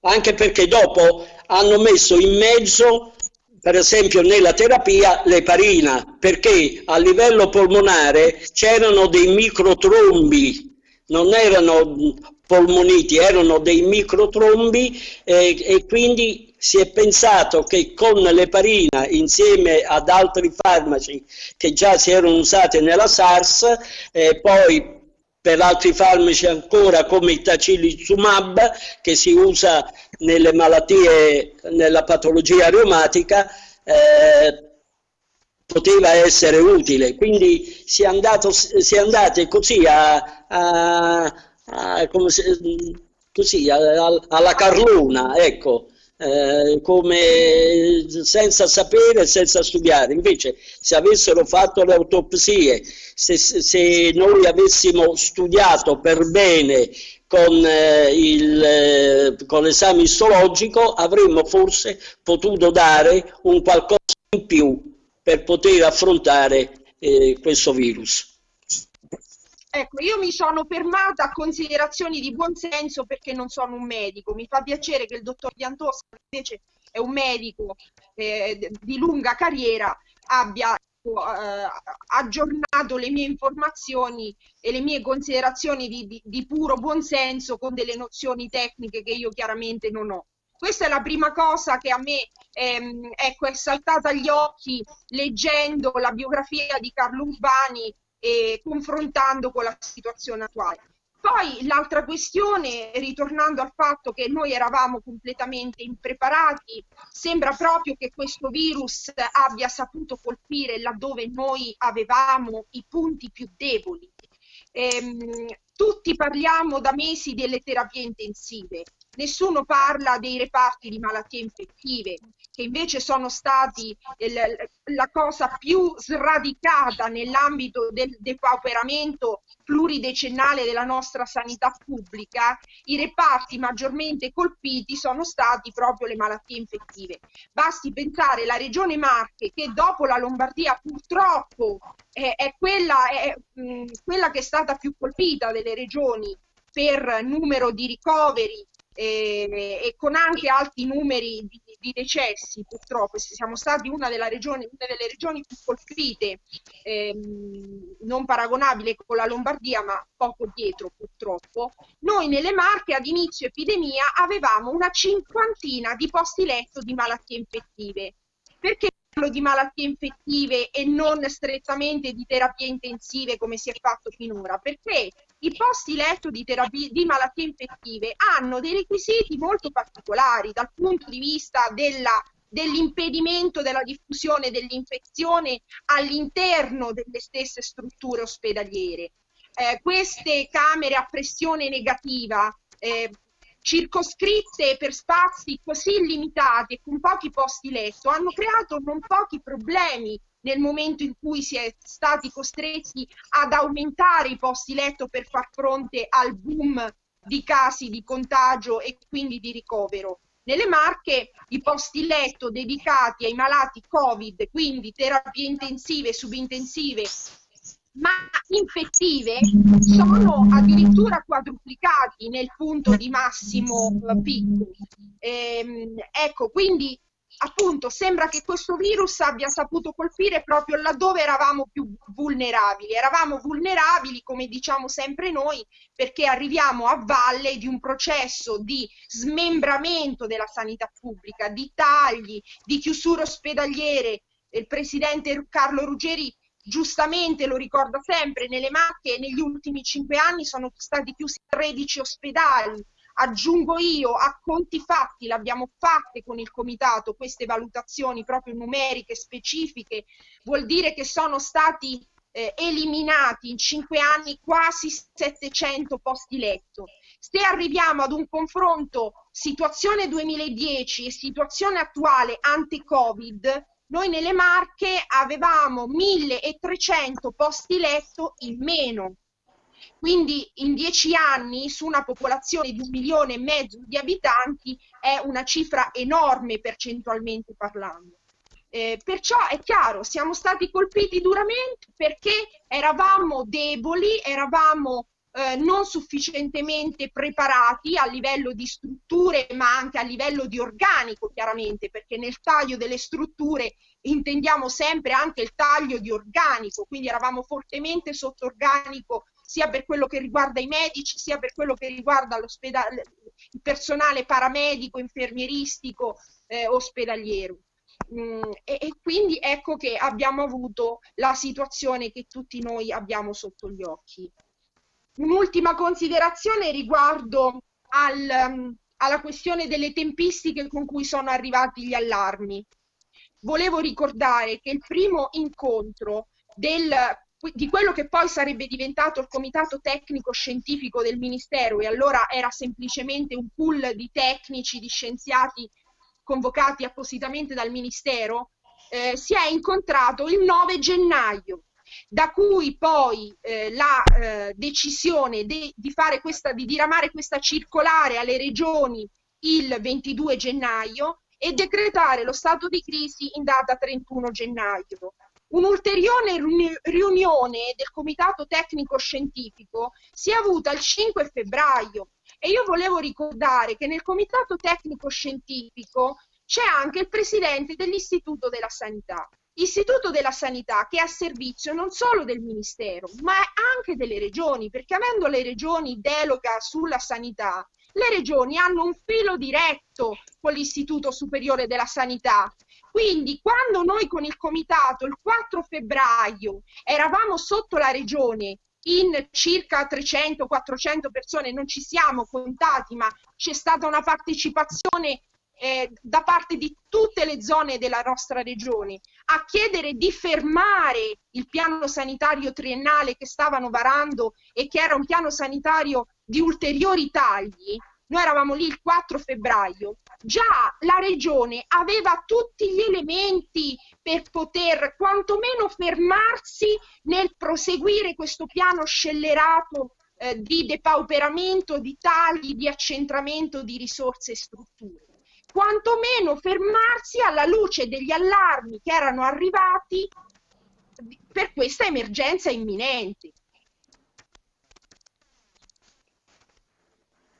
anche perché dopo hanno messo in mezzo per esempio nella terapia l'eparina, perché a livello polmonare c'erano dei microtrombi, non erano polmoniti, erano dei microtrombi eh, e quindi si è pensato che con l'eparina insieme ad altri farmaci che già si erano usati nella SARS, eh, poi per altri farmaci ancora come il tacilizumab che si usa nelle malattie, nella patologia reumatica, eh, poteva essere utile. Quindi si è, andato, si è andati così, a, a, a, si, così alla carluna, ecco. Eh, come senza sapere, senza studiare. Invece, se avessero fatto le autopsie, se, se noi avessimo studiato per bene con, eh, eh, l'esame istologico avremmo forse potuto dare un qualcosa in più per poter affrontare eh, questo virus. Ecco, io mi sono fermata a considerazioni di buonsenso perché non sono un medico. Mi fa piacere che il dottor Diantosa, invece è un medico eh, di lunga carriera, abbia aggiornato le mie informazioni e le mie considerazioni di, di, di puro buonsenso con delle nozioni tecniche che io chiaramente non ho. Questa è la prima cosa che a me ehm, ecco, è saltata agli occhi leggendo la biografia di Carlo Urbani e confrontando con la situazione attuale. Poi l'altra questione, ritornando al fatto che noi eravamo completamente impreparati, sembra proprio che questo virus abbia saputo colpire laddove noi avevamo i punti più deboli. Ehm, tutti parliamo da mesi delle terapie intensive, nessuno parla dei reparti di malattie infettive, che invece sono stati la cosa più sradicata nell'ambito del depauperamento pluridecennale della nostra sanità pubblica, i reparti maggiormente colpiti sono stati proprio le malattie infettive. Basti pensare la regione Marche che dopo la Lombardia purtroppo è, è, quella, è mh, quella che è stata più colpita delle regioni per numero di ricoveri e, e con anche alti numeri di, di, decessi purtroppo siamo stati una, regioni, una delle regioni più colpite ehm, non paragonabile con la Lombardia ma poco dietro purtroppo noi nelle Marche ad inizio epidemia avevamo una cinquantina di posti letto di malattie infettive. Perché parlo di malattie infettive e non strettamente di terapie intensive come si è fatto finora? Perché i posti letto di, terapie, di malattie infettive hanno dei requisiti molto particolari dal punto di vista della dell'impedimento della diffusione dell'infezione all'interno delle stesse strutture ospedaliere. Eh, queste camere a pressione negativa eh, circoscritte per spazi così limitati e con pochi posti letto hanno creato non pochi problemi nel momento in cui si è stati costretti ad aumentare i posti letto per far fronte al boom di casi di contagio e quindi di ricovero. Nelle Marche i posti letto dedicati ai malati Covid, quindi terapie intensive, subintensive, ma infettive, sono addirittura quadruplicati nel punto di massimo picco. Ehm, ecco, quindi appunto sembra che questo virus abbia saputo colpire proprio laddove eravamo più vulnerabili. Eravamo vulnerabili, come diciamo sempre noi, perché arriviamo a valle di un processo di smembramento della sanità pubblica, di tagli, di chiusure ospedaliere. Il presidente Carlo Ruggeri giustamente lo ricorda sempre, nelle Marche negli ultimi cinque anni sono stati chiusi 13 ospedali, Aggiungo io, a conti fatti, l'abbiamo fatte con il comitato, queste valutazioni proprio numeriche, specifiche, vuol dire che sono stati eh, eliminati in cinque anni quasi 700 posti letto. Se arriviamo ad un confronto situazione 2010 e situazione attuale ante-Covid, noi nelle Marche avevamo 1300 posti letto in meno quindi in dieci anni su una popolazione di un milione e mezzo di abitanti è una cifra enorme percentualmente parlando. Eh, perciò è chiaro, siamo stati colpiti duramente perché eravamo deboli, eravamo eh, non sufficientemente preparati a livello di strutture, ma anche a livello di organico, chiaramente, perché nel taglio delle strutture intendiamo sempre anche il taglio di organico, quindi eravamo fortemente sotto organico sia per quello che riguarda i medici, sia per quello che riguarda il personale paramedico, infermieristico, eh, ospedaliero. Mm, e, e, quindi ecco che abbiamo avuto la situazione che tutti noi abbiamo sotto gli occhi. Un'ultima considerazione riguardo al, um, alla questione delle tempistiche con cui sono arrivati gli allarmi. Volevo ricordare che il primo incontro del di quello che poi sarebbe diventato il comitato tecnico scientifico del Ministero e allora era semplicemente un pool di tecnici, di scienziati convocati appositamente dal Ministero, eh, si è incontrato il 9 gennaio, da cui poi eh, la eh, decisione de, di, fare questa, di diramare questa circolare alle regioni il 22 gennaio e decretare lo stato di crisi in data 31 gennaio. Un'ulteriore riunione del Comitato Tecnico Scientifico si è avuta il 5 febbraio e io volevo ricordare che nel Comitato Tecnico Scientifico c'è anche il Presidente dell'Istituto della Sanità. Istituto della Sanità che è a servizio non solo del Ministero, ma anche delle regioni, perché avendo le regioni delega sulla sanità, le regioni hanno un filo diretto con l'Istituto Superiore della Sanità quindi quando noi con il comitato il 4 febbraio eravamo sotto la regione in circa 300-400 persone, non ci siamo contati, ma c'è stata una partecipazione eh, da parte di tutte le zone della nostra regione a chiedere di fermare il piano sanitario triennale che stavano varando e che era un piano sanitario di ulteriori tagli, noi eravamo lì il 4 febbraio, già la regione aveva tutti gli elementi per poter quantomeno fermarsi nel proseguire questo piano scellerato eh, di depauperamento, di tagli, di accentramento di risorse e strutture. Quantomeno fermarsi alla luce degli allarmi che erano arrivati per questa emergenza imminente.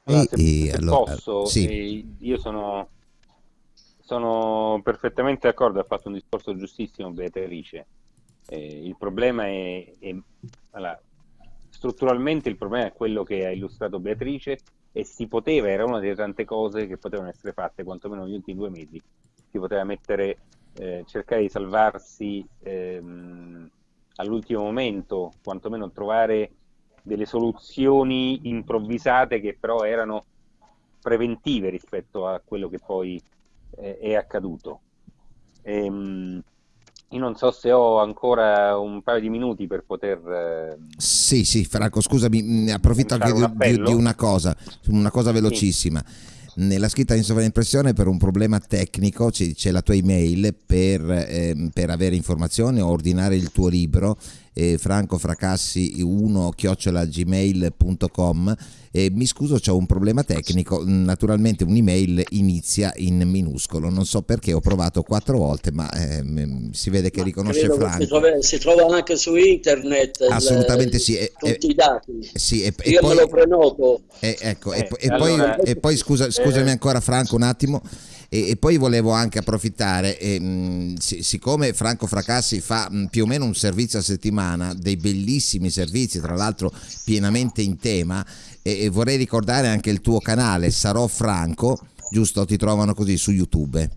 Allora, se, e, se allora, posso, sì. io sono, sono, perfettamente d'accordo, ha fatto un discorso giustissimo Beatrice. Eh, il problema è, è allora, strutturalmente il problema è quello che ha illustrato Beatrice e si poteva, era una delle tante cose che potevano essere fatte, quantomeno negli ultimi due mesi, si poteva mettere, eh, cercare di salvarsi ehm, all'ultimo momento, quantomeno trovare delle soluzioni improvvisate che però erano preventive rispetto a quello che poi eh, è accaduto. Ehm, io non so se ho ancora un paio di minuti per poter... Eh, sì, sì, Franco, scusami, ne approfitto anche un di, di, una cosa, una cosa velocissima. Sì. Nella scritta in sovraimpressione per un problema tecnico c'è la tua email per, eh, per avere informazioni o ordinare il tuo libro eh, francofracassi1 chiocciolagmail.com eh, mi scuso c'ho un problema tecnico. Naturalmente un'email inizia in minuscolo. Non so perché ho provato quattro volte ma eh, si vede che ma riconosce Franco. si trova, si trova, anche su internet assolutamente il, sì e, tutti i dati. sì, e, io poi, me lo prenoto. Ecco, e, e, poi, e poi scusa, scusami ancora Franco un attimo E, e poi volevo anche approfittare, e, mh, siccome Franco Fracassi fa mh, più o meno un servizio a settimana, dei bellissimi servizi, tra l'altro pienamente in tema, e, e vorrei ricordare anche il tuo canale, Sarò Franco, giusto? Ti trovano così su YouTube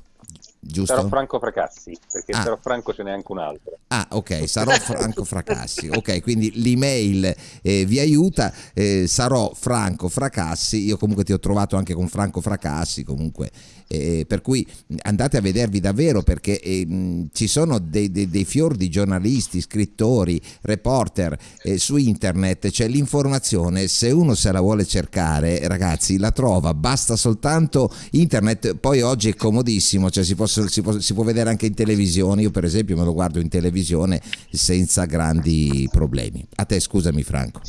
giusto? Sarò Franco Fracassi, perché ah. sarò Franco ce n'è anche un altro. Ah, ok, sarò Franco Fracassi. Ok, quindi l'email eh, vi aiuta, eh, sarò Franco Fracassi. Io comunque ti ho trovato anche con Franco Fracassi, comunque eh, per cui andate a vedervi davvero perché eh, ci sono dei, dei, dei, fior di giornalisti, scrittori, reporter eh, su internet, c'è l'informazione, se uno se la vuole cercare ragazzi la trova, basta soltanto internet, poi oggi è comodissimo, cioè si, posso, si, può, si può vedere anche in televisione, io per esempio me lo guardo in televisione senza grandi problemi. A te scusami Franco.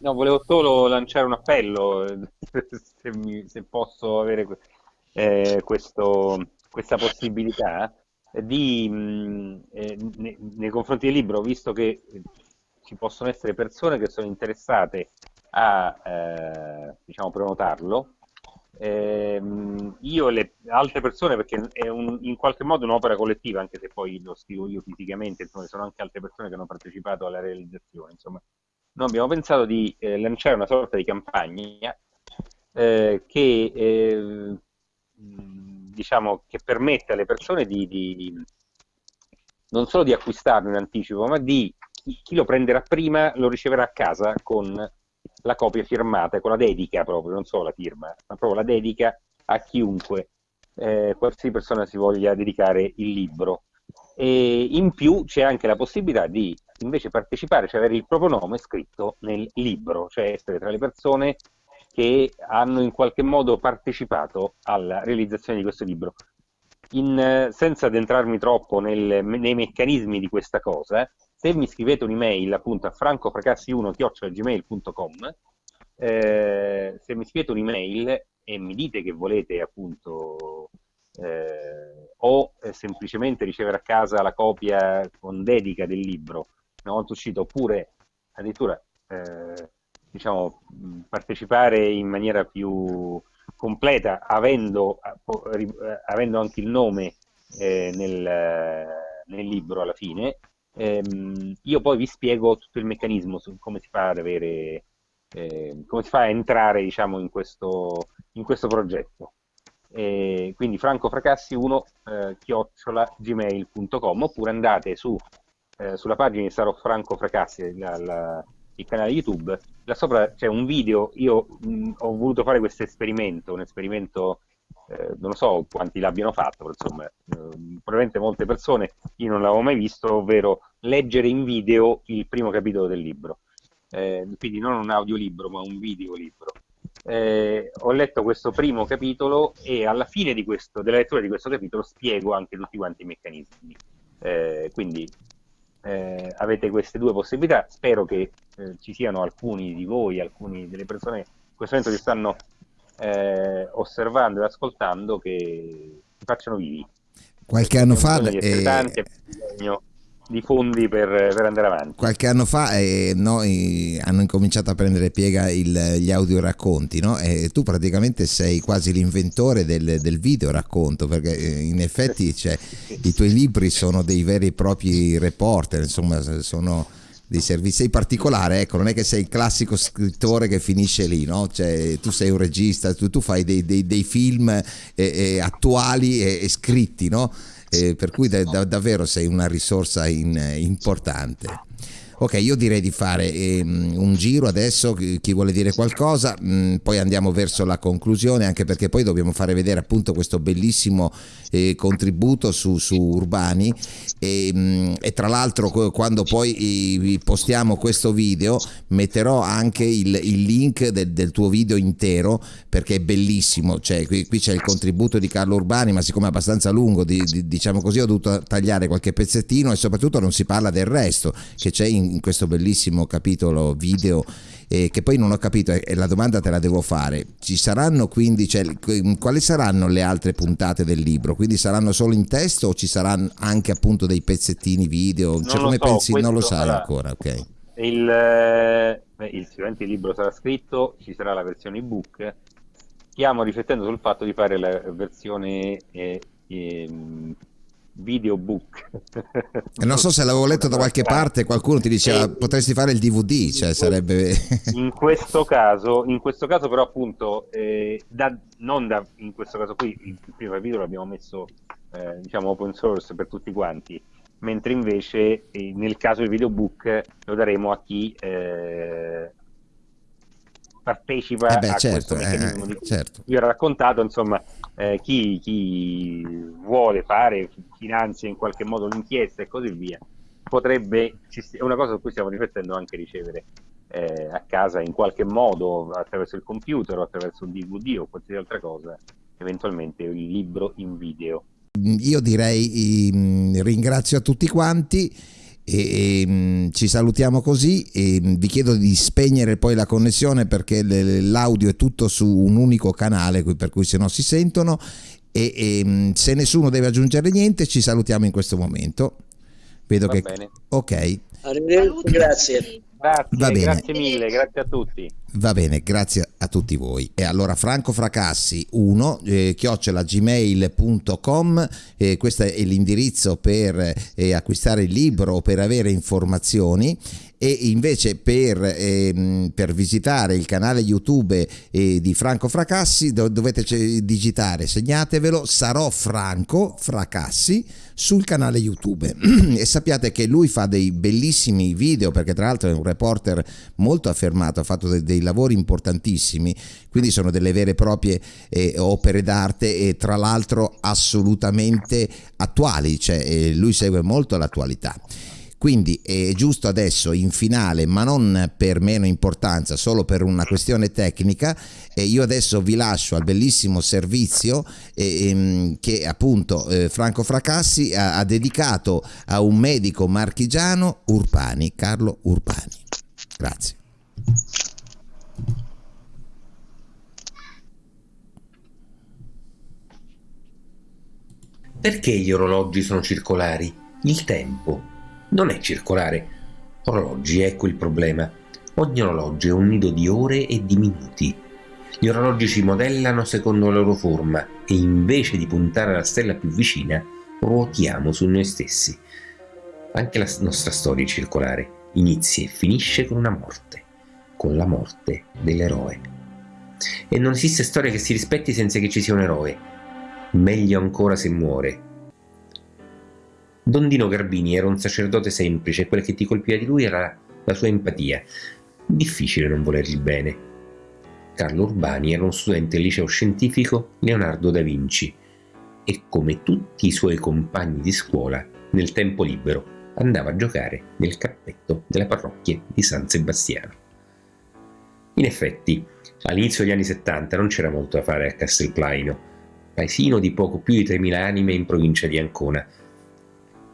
No, volevo solo lanciare un appello, se, mi, se posso avere eh, questo, questa possibilità di, mh, eh, nei, confronti del libro, visto che ci possono essere persone che sono interessate a eh, diciamo, prenotarlo, eh, io le altre persone, perché è un, in qualche modo un'opera collettiva, anche se poi lo scrivo io fisicamente, insomma, sono anche altre persone che hanno partecipato alla realizzazione. Insomma, noi abbiamo pensato di eh, lanciare una sorta di campagna eh, che eh, diciamo, che permette alle persone di, di, non solo di acquistarlo in anticipo, ma di chi, lo prenderà prima lo riceverà a casa con la copia firmata, con la dedica proprio, non solo la firma, ma proprio la dedica a chiunque, eh, qualsiasi persona si voglia dedicare il libro. E in più c'è anche la possibilità di invece partecipare, cioè avere il proprio nome scritto nel libro, cioè essere tra le persone che hanno in qualche modo partecipato alla realizzazione di questo libro. In, senza addentrarmi troppo nel, nei meccanismi di questa cosa, se mi scrivete un'email appunto a francofracassi1-gmail.com eh, se mi scrivete un'email e mi dite che volete appunto eh, o eh, semplicemente ricevere a casa la copia con dedica del libro una volta uscito oppure addirittura eh, diciamo, partecipare in maniera più completa, avendo, eh, avendo anche il nome eh, nel, nel, libro alla fine, ehm, io poi vi spiego tutto il meccanismo su come si fa ad avere, eh, come si fa a entrare diciamo, in, questo, in questo progetto. E quindi francofracassi1 eh, chiocciola gmail.com oppure andate su, eh, sulla pagina di Sarò Franco Fracassi, la, la, il canale YouTube, là sopra c'è un video, io mh, ho voluto fare questo esperimento, un esperimento, eh, non so quanti l'abbiano fatto, insomma, eh, probabilmente molte persone, io non l'avevo mai visto, ovvero leggere in video il primo capitolo del libro. Eh, quindi non un audiolibro, ma un videolibro. Eh, ho letto questo primo capitolo e alla fine questo, della lettura di questo capitolo spiego anche tutti quanti i meccanismi. Eh, quindi eh, avete queste due possibilità. Spero che eh, ci siano alcuni di voi, alcune delle persone che in questo momento ci stanno eh, osservando e ascoltando che si facciano vivi. Qualche anno fa... Eh, tanti, bisogno di fondi per, per, andare avanti. Qualche anno fa eh, noi hanno incominciato a prendere piega il, gli audioracconti, no? E tu praticamente sei quasi l'inventore del, del video racconto, perché eh, in effetti cioè, i tuoi libri sono dei veri e propri reporter, insomma, sono dei servizi. Sei particolare, ecco, non è che sei il classico scrittore che finisce lì, no? Cioè, tu sei un regista, tu, tu fai dei, dei, dei film eh, eh, attuali e, e scritti, no? Eh, per cui da, da, davvero sei una risorsa in, importante. Ok, io direi di fare eh, un giro adesso, chi vuole dire qualcosa, mh, mm, poi andiamo verso la conclusione, anche perché poi dobbiamo fare vedere appunto questo bellissimo eh, contributo su, su Urbani. E, mh, mm, e, tra l'altro quando poi eh, postiamo questo video metterò anche il, il link del, del, tuo video intero perché è bellissimo, cioè, qui, qui, c'è il contributo di Carlo Urbani ma siccome è abbastanza lungo di, di, diciamo così ho dovuto tagliare qualche pezzettino e soprattutto non si parla del resto che c'è in in questo bellissimo capitolo video eh, che poi non ho capito e la domanda te la devo fare. Ci saranno quindi cioè, quali saranno le altre puntate del libro? Quindi saranno solo in testo o ci saranno anche appunto dei pezzettini video? Cioè, come so, pensi? Non lo sai ancora ok. il, eh, il, sicuramente il libro sarà scritto ci sarà la versione ebook. Stiamo riflettendo sul fatto di fare la versione eh, eh, videobook. non so se l'avevo letto da qualche parte, qualcuno ti diceva e, potresti fare il DVD, cioè sarebbe... in, questo caso, in questo caso però appunto, eh, da, non da, in questo caso qui, il, il primo video l'abbiamo messo eh, diciamo open source per tutti quanti, mentre invece eh, nel caso del videobook lo daremo a chi eh, partecipa eh beh, a certo, questo meccanismo eh, di certo. vi ho raccontato, insomma, eh, chi, chi, vuole fare, finanzia in qualche modo l'inchiesta e così via, potrebbe, è una cosa su cui stiamo riflettendo anche ricevere eh, a casa in qualche modo attraverso il computer o attraverso un DVD o qualsiasi altra cosa, eventualmente il libro in video. Io direi ringrazio a tutti quanti e, e, mm, ci salutiamo così e mm, vi chiedo di spegnere poi la connessione perché l'audio è tutto su un unico canale per cui se no si sentono. E, e mm, se nessuno deve aggiungere niente ci salutiamo in questo momento. Vedo Va che bene. ok. Arrivederci. Grazie. Grazie, grazie mille, grazie a tutti. Va bene, grazie a tutti voi. E allora Franco Fracassi 1 eh, chiocciolagmail.com eh, questo è l'indirizzo per eh, acquistare il libro o per avere informazioni e invece per, ehm, per visitare il canale YouTube eh, di Franco Fracassi do, dovete digitare, segnatevelo, sarò Franco Fracassi sul canale YouTube e sappiate che lui fa dei bellissimi video perché tra l'altro è un reporter molto affermato, ha fatto dei, dei lavori importantissimi, quindi sono delle vere e proprie eh, opere d'arte e tra l'altro assolutamente attuali, cioè eh, lui segue molto l'attualità. Quindi è giusto adesso in finale, ma non per meno importanza, solo per una questione tecnica, e io adesso vi lascio al bellissimo servizio eh, che appunto eh, Franco Fracassi ha, ha dedicato a un medico marchigiano Urpani, Carlo Urpani. Grazie. Perché gli orologi sono circolari? Il tempo non è circolare. Orologi, ecco il problema. Ogni orologio è un nido di ore e di minuti. Gli orologi si modellano secondo la loro forma e invece di puntare alla stella più vicina, ruotiamo su noi stessi. Anche la nostra storia è circolare, inizia e finisce con una morte, con la morte dell'eroe. E non esiste storia che si rispetti senza che ci sia un eroe. Meglio ancora se muore, Don Dino Garbini era un sacerdote semplice e quel che ti colpiva di lui era la sua empatia. Difficile non volergli bene. Carlo Urbani era un studente del liceo scientifico Leonardo da Vinci e come tutti i suoi compagni di scuola, nel tempo libero andava a giocare nel cappetto della parrocchia di San Sebastiano. In effetti, all'inizio degli anni 70 non c'era molto da fare a Castelplaino, paesino di poco più di 3.000 anime in provincia di Ancona,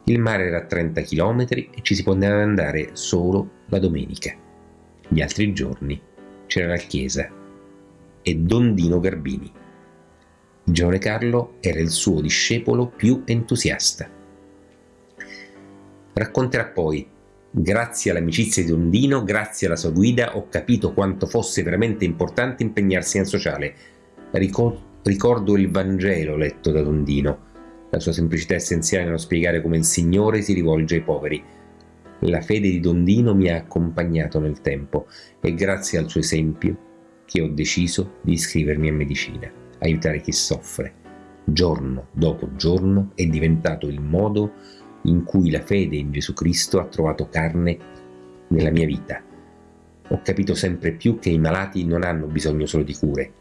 il mare era a 30 km e ci si poteva andare solo la domenica. Gli altri giorni c'era la chiesa e Don Dino Garbini. Giovane Carlo era il suo discepolo più entusiasta. Racconterà poi Grazie all'amicizia di Don Dino, grazie alla sua guida, ho capito quanto fosse veramente importante impegnarsi nel sociale. Ricordo il Vangelo letto da Don Dino la sua semplicità essenziale nello spiegare come il Signore si rivolge ai poveri. La fede di Dondino mi ha accompagnato nel tempo e grazie al suo esempio che ho deciso di iscrivermi a medicina, aiutare chi soffre. Giorno dopo giorno è diventato il modo in cui la fede in Gesù Cristo ha trovato carne nella mia vita. Ho capito sempre più che i malati non hanno bisogno solo di cure,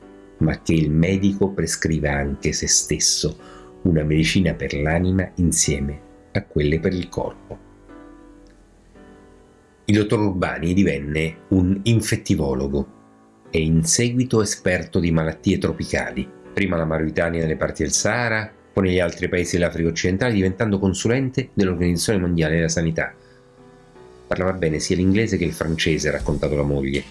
ma che il medico prescrive anche se stesso una medicina per l'anima insieme a quelle per il corpo. Il dottor Urbani divenne un infettivologo e in seguito esperto di malattie tropicali, prima la Mauritania nelle parti del Sahara, poi negli altri paesi dell'Africa occidentale, diventando consulente dell'Organizzazione Mondiale della Sanità. Parlava bene sia l'inglese che il francese, raccontato la moglie.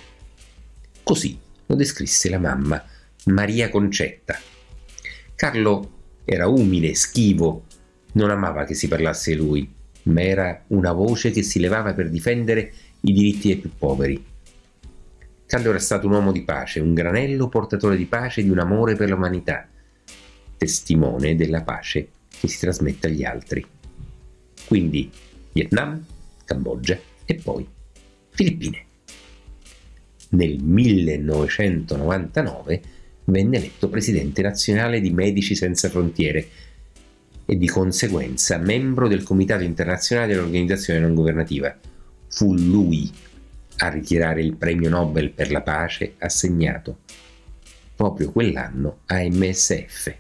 Così lo descrisse la mamma, Maria Concetta. Carlo era umile, schivo, non amava che si parlasse lui, ma era una voce che si levava per difendere i diritti dei più poveri. Carlo era stato un uomo di pace, un granello portatore di pace e di un amore per l'umanità, testimone della pace che si trasmette agli altri. Quindi Vietnam, Cambogia e poi Filippine. Nel 1999 venne eletto presidente nazionale di Medici Senza Frontiere e di conseguenza membro del Comitato internazionale dell'organizzazione non governativa. Fu lui a ritirare il premio Nobel per la pace assegnato proprio quell'anno a MSF.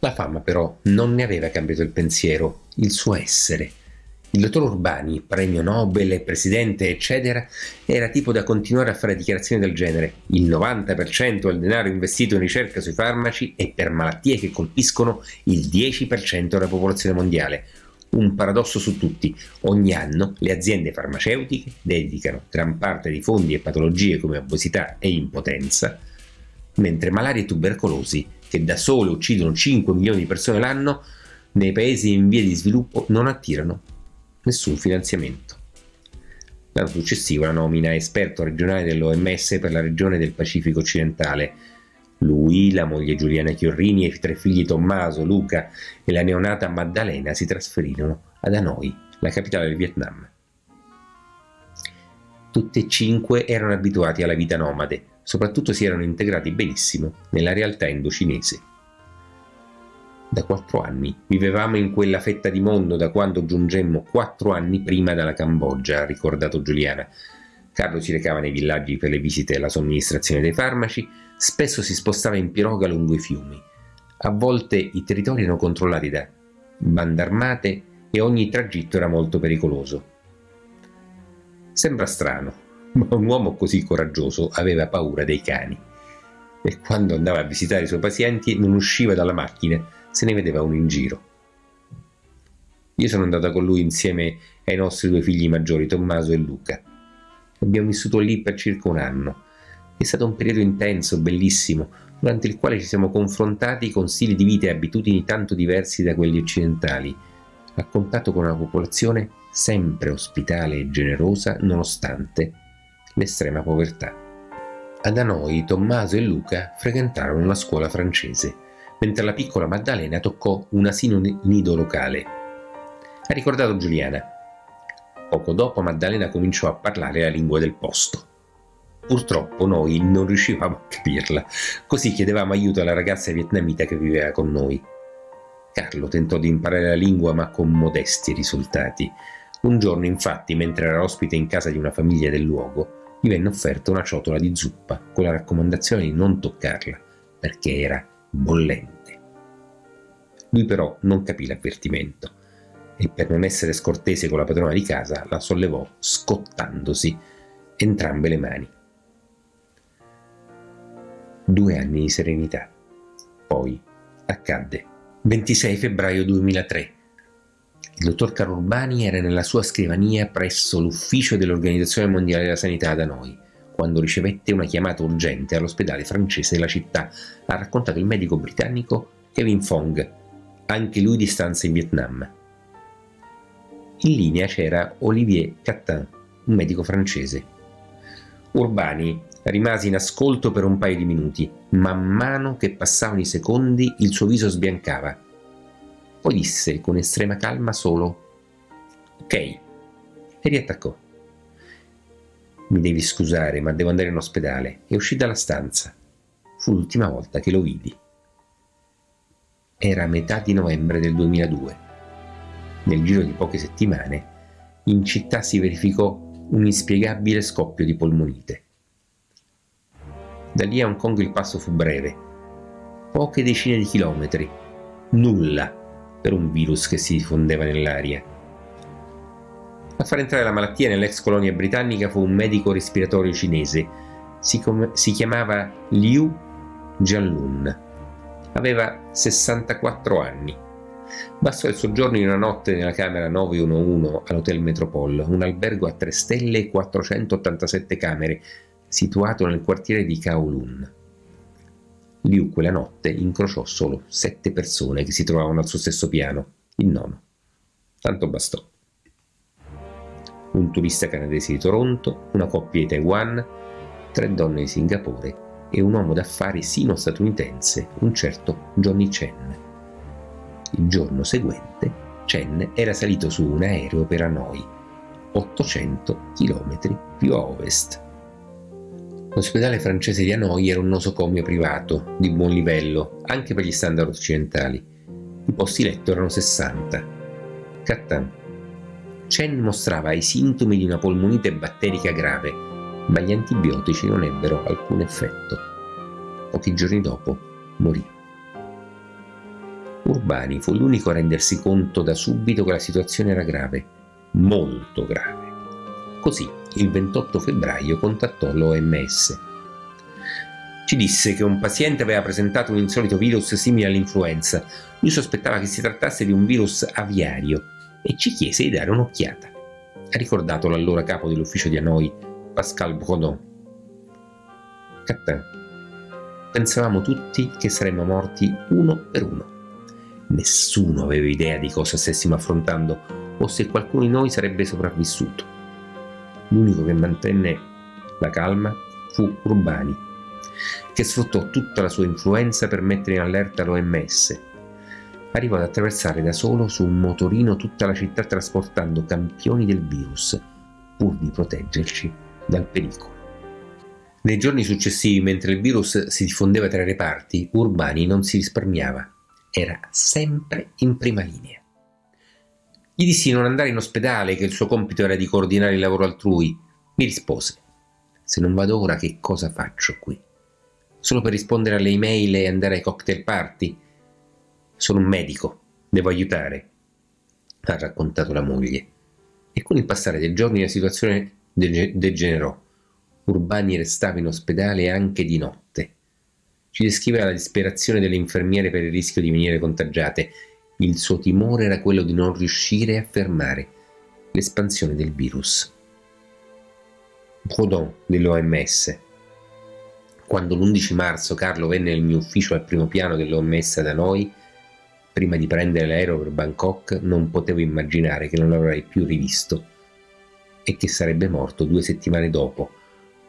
La fama però non ne aveva cambiato il pensiero, il suo essere il dottor Urbani, premio Nobel, presidente, eccetera, era tipo da continuare a fare dichiarazioni del genere. Il 90% del denaro investito in ricerca sui farmaci è per malattie che colpiscono il 10% della popolazione mondiale. Un paradosso su tutti. Ogni anno le aziende farmaceutiche dedicano gran parte dei fondi a patologie come obesità e impotenza, mentre malaria e tubercolosi, che da sole uccidono 5 milioni di persone l'anno, nei paesi in via di sviluppo non attirano nessun finanziamento. L'anno successivo la nomina esperto regionale dell'OMS per la regione del Pacifico occidentale. Lui, la moglie Giuliana Chiorrini e i tre figli Tommaso, Luca e la neonata Maddalena si trasferirono ad Hanoi, la capitale del Vietnam. Tutti e cinque erano abituati alla vita nomade, soprattutto si erano integrati benissimo nella realtà indocinese da quattro anni. Vivevamo in quella fetta di mondo da quando giungemmo quattro anni prima dalla Cambogia, ha ricordato Giuliana. Carlo si recava nei villaggi per le visite e la somministrazione dei farmaci, spesso si spostava in piroga lungo i fiumi. A volte i territori erano controllati da bande armate e ogni tragitto era molto pericoloso. Sembra strano, ma un uomo così coraggioso aveva paura dei cani e quando andava a visitare i suoi pazienti non usciva dalla macchina se ne vedeva uno in giro. Io sono andata con lui insieme ai nostri due figli maggiori, Tommaso e Luca. Abbiamo vissuto lì per circa un anno. È stato un periodo intenso, bellissimo, durante il quale ci siamo confrontati con stili di vita e abitudini tanto diversi da quelli occidentali, a contatto con una popolazione sempre ospitale e generosa nonostante l'estrema povertà. Ad Hanoi Tommaso e Luca frequentarono la scuola francese mentre la piccola Maddalena toccò un asino nido locale. Ha ricordato Giuliana. Poco dopo Maddalena cominciò a parlare la lingua del posto. Purtroppo noi non riuscivamo a capirla, così chiedevamo aiuto alla ragazza vietnamita che viveva con noi. Carlo tentò di imparare la lingua ma con modesti risultati. Un giorno infatti, mentre era ospite in casa di una famiglia del luogo, gli venne offerta una ciotola di zuppa con la raccomandazione di non toccarla, perché era bollente. Lui però non capì l'avvertimento e per non essere scortese con la padrona di casa la sollevò scottandosi entrambe le mani. Due anni di serenità. Poi accadde. 26 febbraio 2003. Il dottor Carlo Urbani era nella sua scrivania presso l'ufficio dell'Organizzazione Mondiale della Sanità da noi quando ricevette una chiamata urgente all'ospedale francese della città, ha raccontato il medico britannico Kevin Fong, anche lui di stanza in Vietnam. In linea c'era Olivier Cattin, un medico francese. Urbani rimase in ascolto per un paio di minuti, man mano che passavano i secondi il suo viso sbiancava. Poi disse con estrema calma solo Ok e riattaccò. Mi devi scusare, ma devo andare in ospedale. E uscì dalla stanza. Fu l'ultima volta che lo vidi. Era metà di novembre del 2002. Nel giro di poche settimane, in città si verificò un inspiegabile scoppio di polmonite. Da lì a Hong Kong il passo fu breve, poche decine di chilometri, nulla per un virus che si diffondeva nell'aria a far entrare la malattia nell'ex colonia britannica fu un medico respiratorio cinese. Si, si chiamava Liu Jianlun. Aveva 64 anni. Bastò il soggiorno di una notte nella camera 911 all'Hotel Metropole, un albergo a 3 stelle e 487 camere, situato nel quartiere di Kowloon. Liu quella notte incrociò solo sette persone che si trovavano al suo stesso piano, il nono. Tanto bastò un turista canadese di Toronto, una coppia di Taiwan tre donne di Singapore e un uomo d'affari sino-statunitense, un certo Johnny Chen. Il giorno seguente Chen era salito su un aereo per Hanoi, 800 km più a ovest. L'ospedale francese di Hanoi era un nosocomio privato, di buon livello, anche per gli standard occidentali. I posti letto erano 60. Cattan. Chen mostrava i sintomi di una polmonite batterica grave, ma gli antibiotici non ebbero alcun effetto. Pochi giorni dopo morì. Urbani fu l'unico a rendersi conto da subito che la situazione era grave, molto grave. Così, il 28 febbraio, contattò l'OMS. Ci disse che un paziente aveva presentato un insolito virus simile all'influenza. Lui sospettava che si trattasse di un virus aviario e ci chiese di dare un'occhiata. Ha ricordato l'allora capo dell'ufficio di Hanoi, Pascal Brodon. Catin. Pensavamo tutti che saremmo morti uno per uno. Nessuno aveva idea di cosa stessimo affrontando o se qualcuno di noi sarebbe sopravvissuto. L'unico che mantenne la calma fu Urbani, che sfruttò tutta la sua influenza per mettere in allerta l'OMS. Arrivò ad attraversare da solo su un motorino tutta la città trasportando campioni del virus, pur di proteggerci dal pericolo. Nei giorni successivi, mentre il virus si diffondeva tra i reparti, Urbani non si risparmiava era sempre in prima linea. Gli dissi di non andare in ospedale, che il suo compito era di coordinare il lavoro altrui. Mi rispose, se non vado ora che cosa faccio qui? Solo per rispondere alle email e andare ai cocktail party? Sono un medico, devo aiutare, ha raccontato la moglie. E con il passare dei giorni la situazione degenerò. Urbani restava in ospedale anche di notte ci descriveva la disperazione delle infermiere per il rischio di venire contagiate. Il suo timore era quello di non riuscire a fermare l'espansione del virus. Brodon dell'OMS. Quando l'11 marzo Carlo venne nel mio ufficio al primo piano dell'OMS da noi, prima di prendere l'aereo per Bangkok, non potevo immaginare che non l'avrei più rivisto e che sarebbe morto due settimane dopo,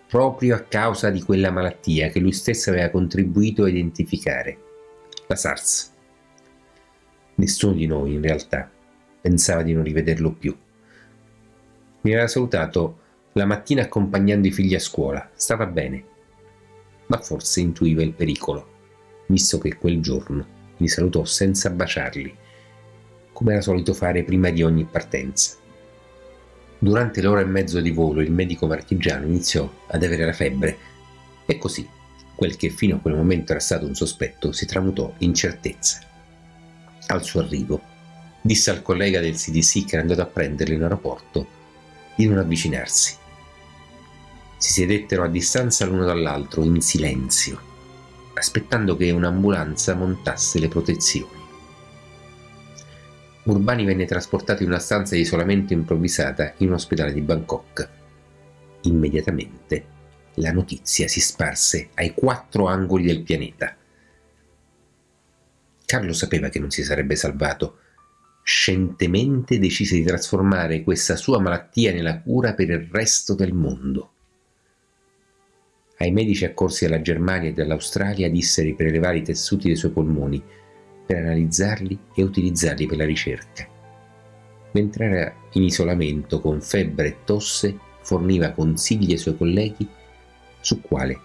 proprio a causa di quella malattia che lui stesso aveva contribuito a identificare, la SARS. Nessuno di noi, in realtà, pensava di non rivederlo più. Mi aveva salutato la mattina accompagnando i figli a scuola, stava bene, ma forse intuiva il pericolo, visto che quel giorno mi salutò senza baciarli, come era solito fare prima di ogni partenza. Durante l'ora e mezzo di volo il medico marchigiano iniziò ad avere la febbre e così quel che fino a quel momento era stato un sospetto si tramutò in certezza. Al suo arrivo disse al collega del CDC che era andato a prenderlo in aeroporto di non avvicinarsi. Si sedettero a distanza l'uno dall'altro in silenzio, aspettando che un'ambulanza montasse le protezioni. Urbani venne trasportato in una stanza di isolamento improvvisata in un ospedale di Bangkok. Immediatamente la notizia si sparse ai quattro angoli del pianeta. Carlo sapeva che non si sarebbe salvato. Scientemente decise di trasformare questa sua malattia nella cura per il resto del mondo. Ai medici accorsi dalla Germania e dall'Australia disse di prelevare i tessuti dei suoi polmoni per analizzarli e utilizzarli per la ricerca. Mentre era in isolamento con febbre e tosse, forniva consigli ai suoi colleghi su quale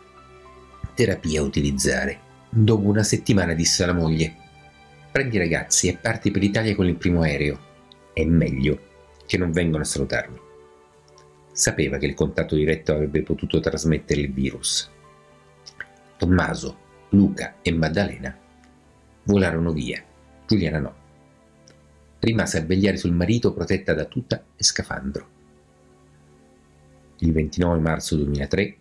terapia utilizzare. Dopo una settimana disse alla moglie prendi i ragazzi e parti per l'Italia con il primo aereo. È meglio che non vengano a salutarmi. Sapeva che il contatto diretto avrebbe potuto trasmettere il virus. Tommaso, Luca e Maddalena Volarono via. Giuliana no. Rimase a vegliare sul marito protetta da tuta e scafandro. Il 29 marzo 2003,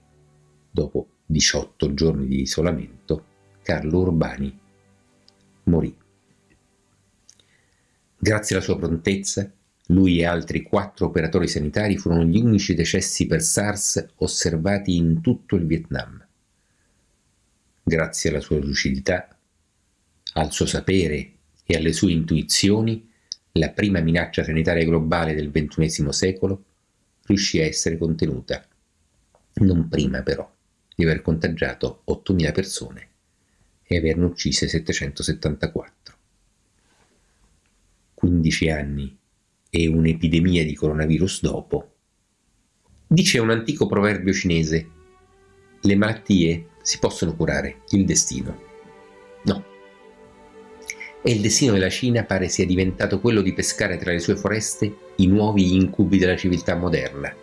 dopo 18 giorni di isolamento, Carlo Urbani morì. Grazie alla sua prontezza, lui e altri quattro operatori sanitari furono gli unici decessi per SARS osservati in tutto il Vietnam. Grazie alla sua lucidità, al suo sapere e alle sue intuizioni, la prima minaccia sanitaria globale del XXI secolo riuscì a essere contenuta. Non prima però di aver contagiato 8.000 persone e averne uccise 774. 15 anni e un'epidemia di coronavirus dopo. Dice un antico proverbio cinese, le malattie si possono curare, il destino. No. E il destino della Cina pare sia diventato quello di pescare tra le sue foreste i nuovi incubi della civiltà moderna,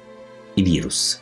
i virus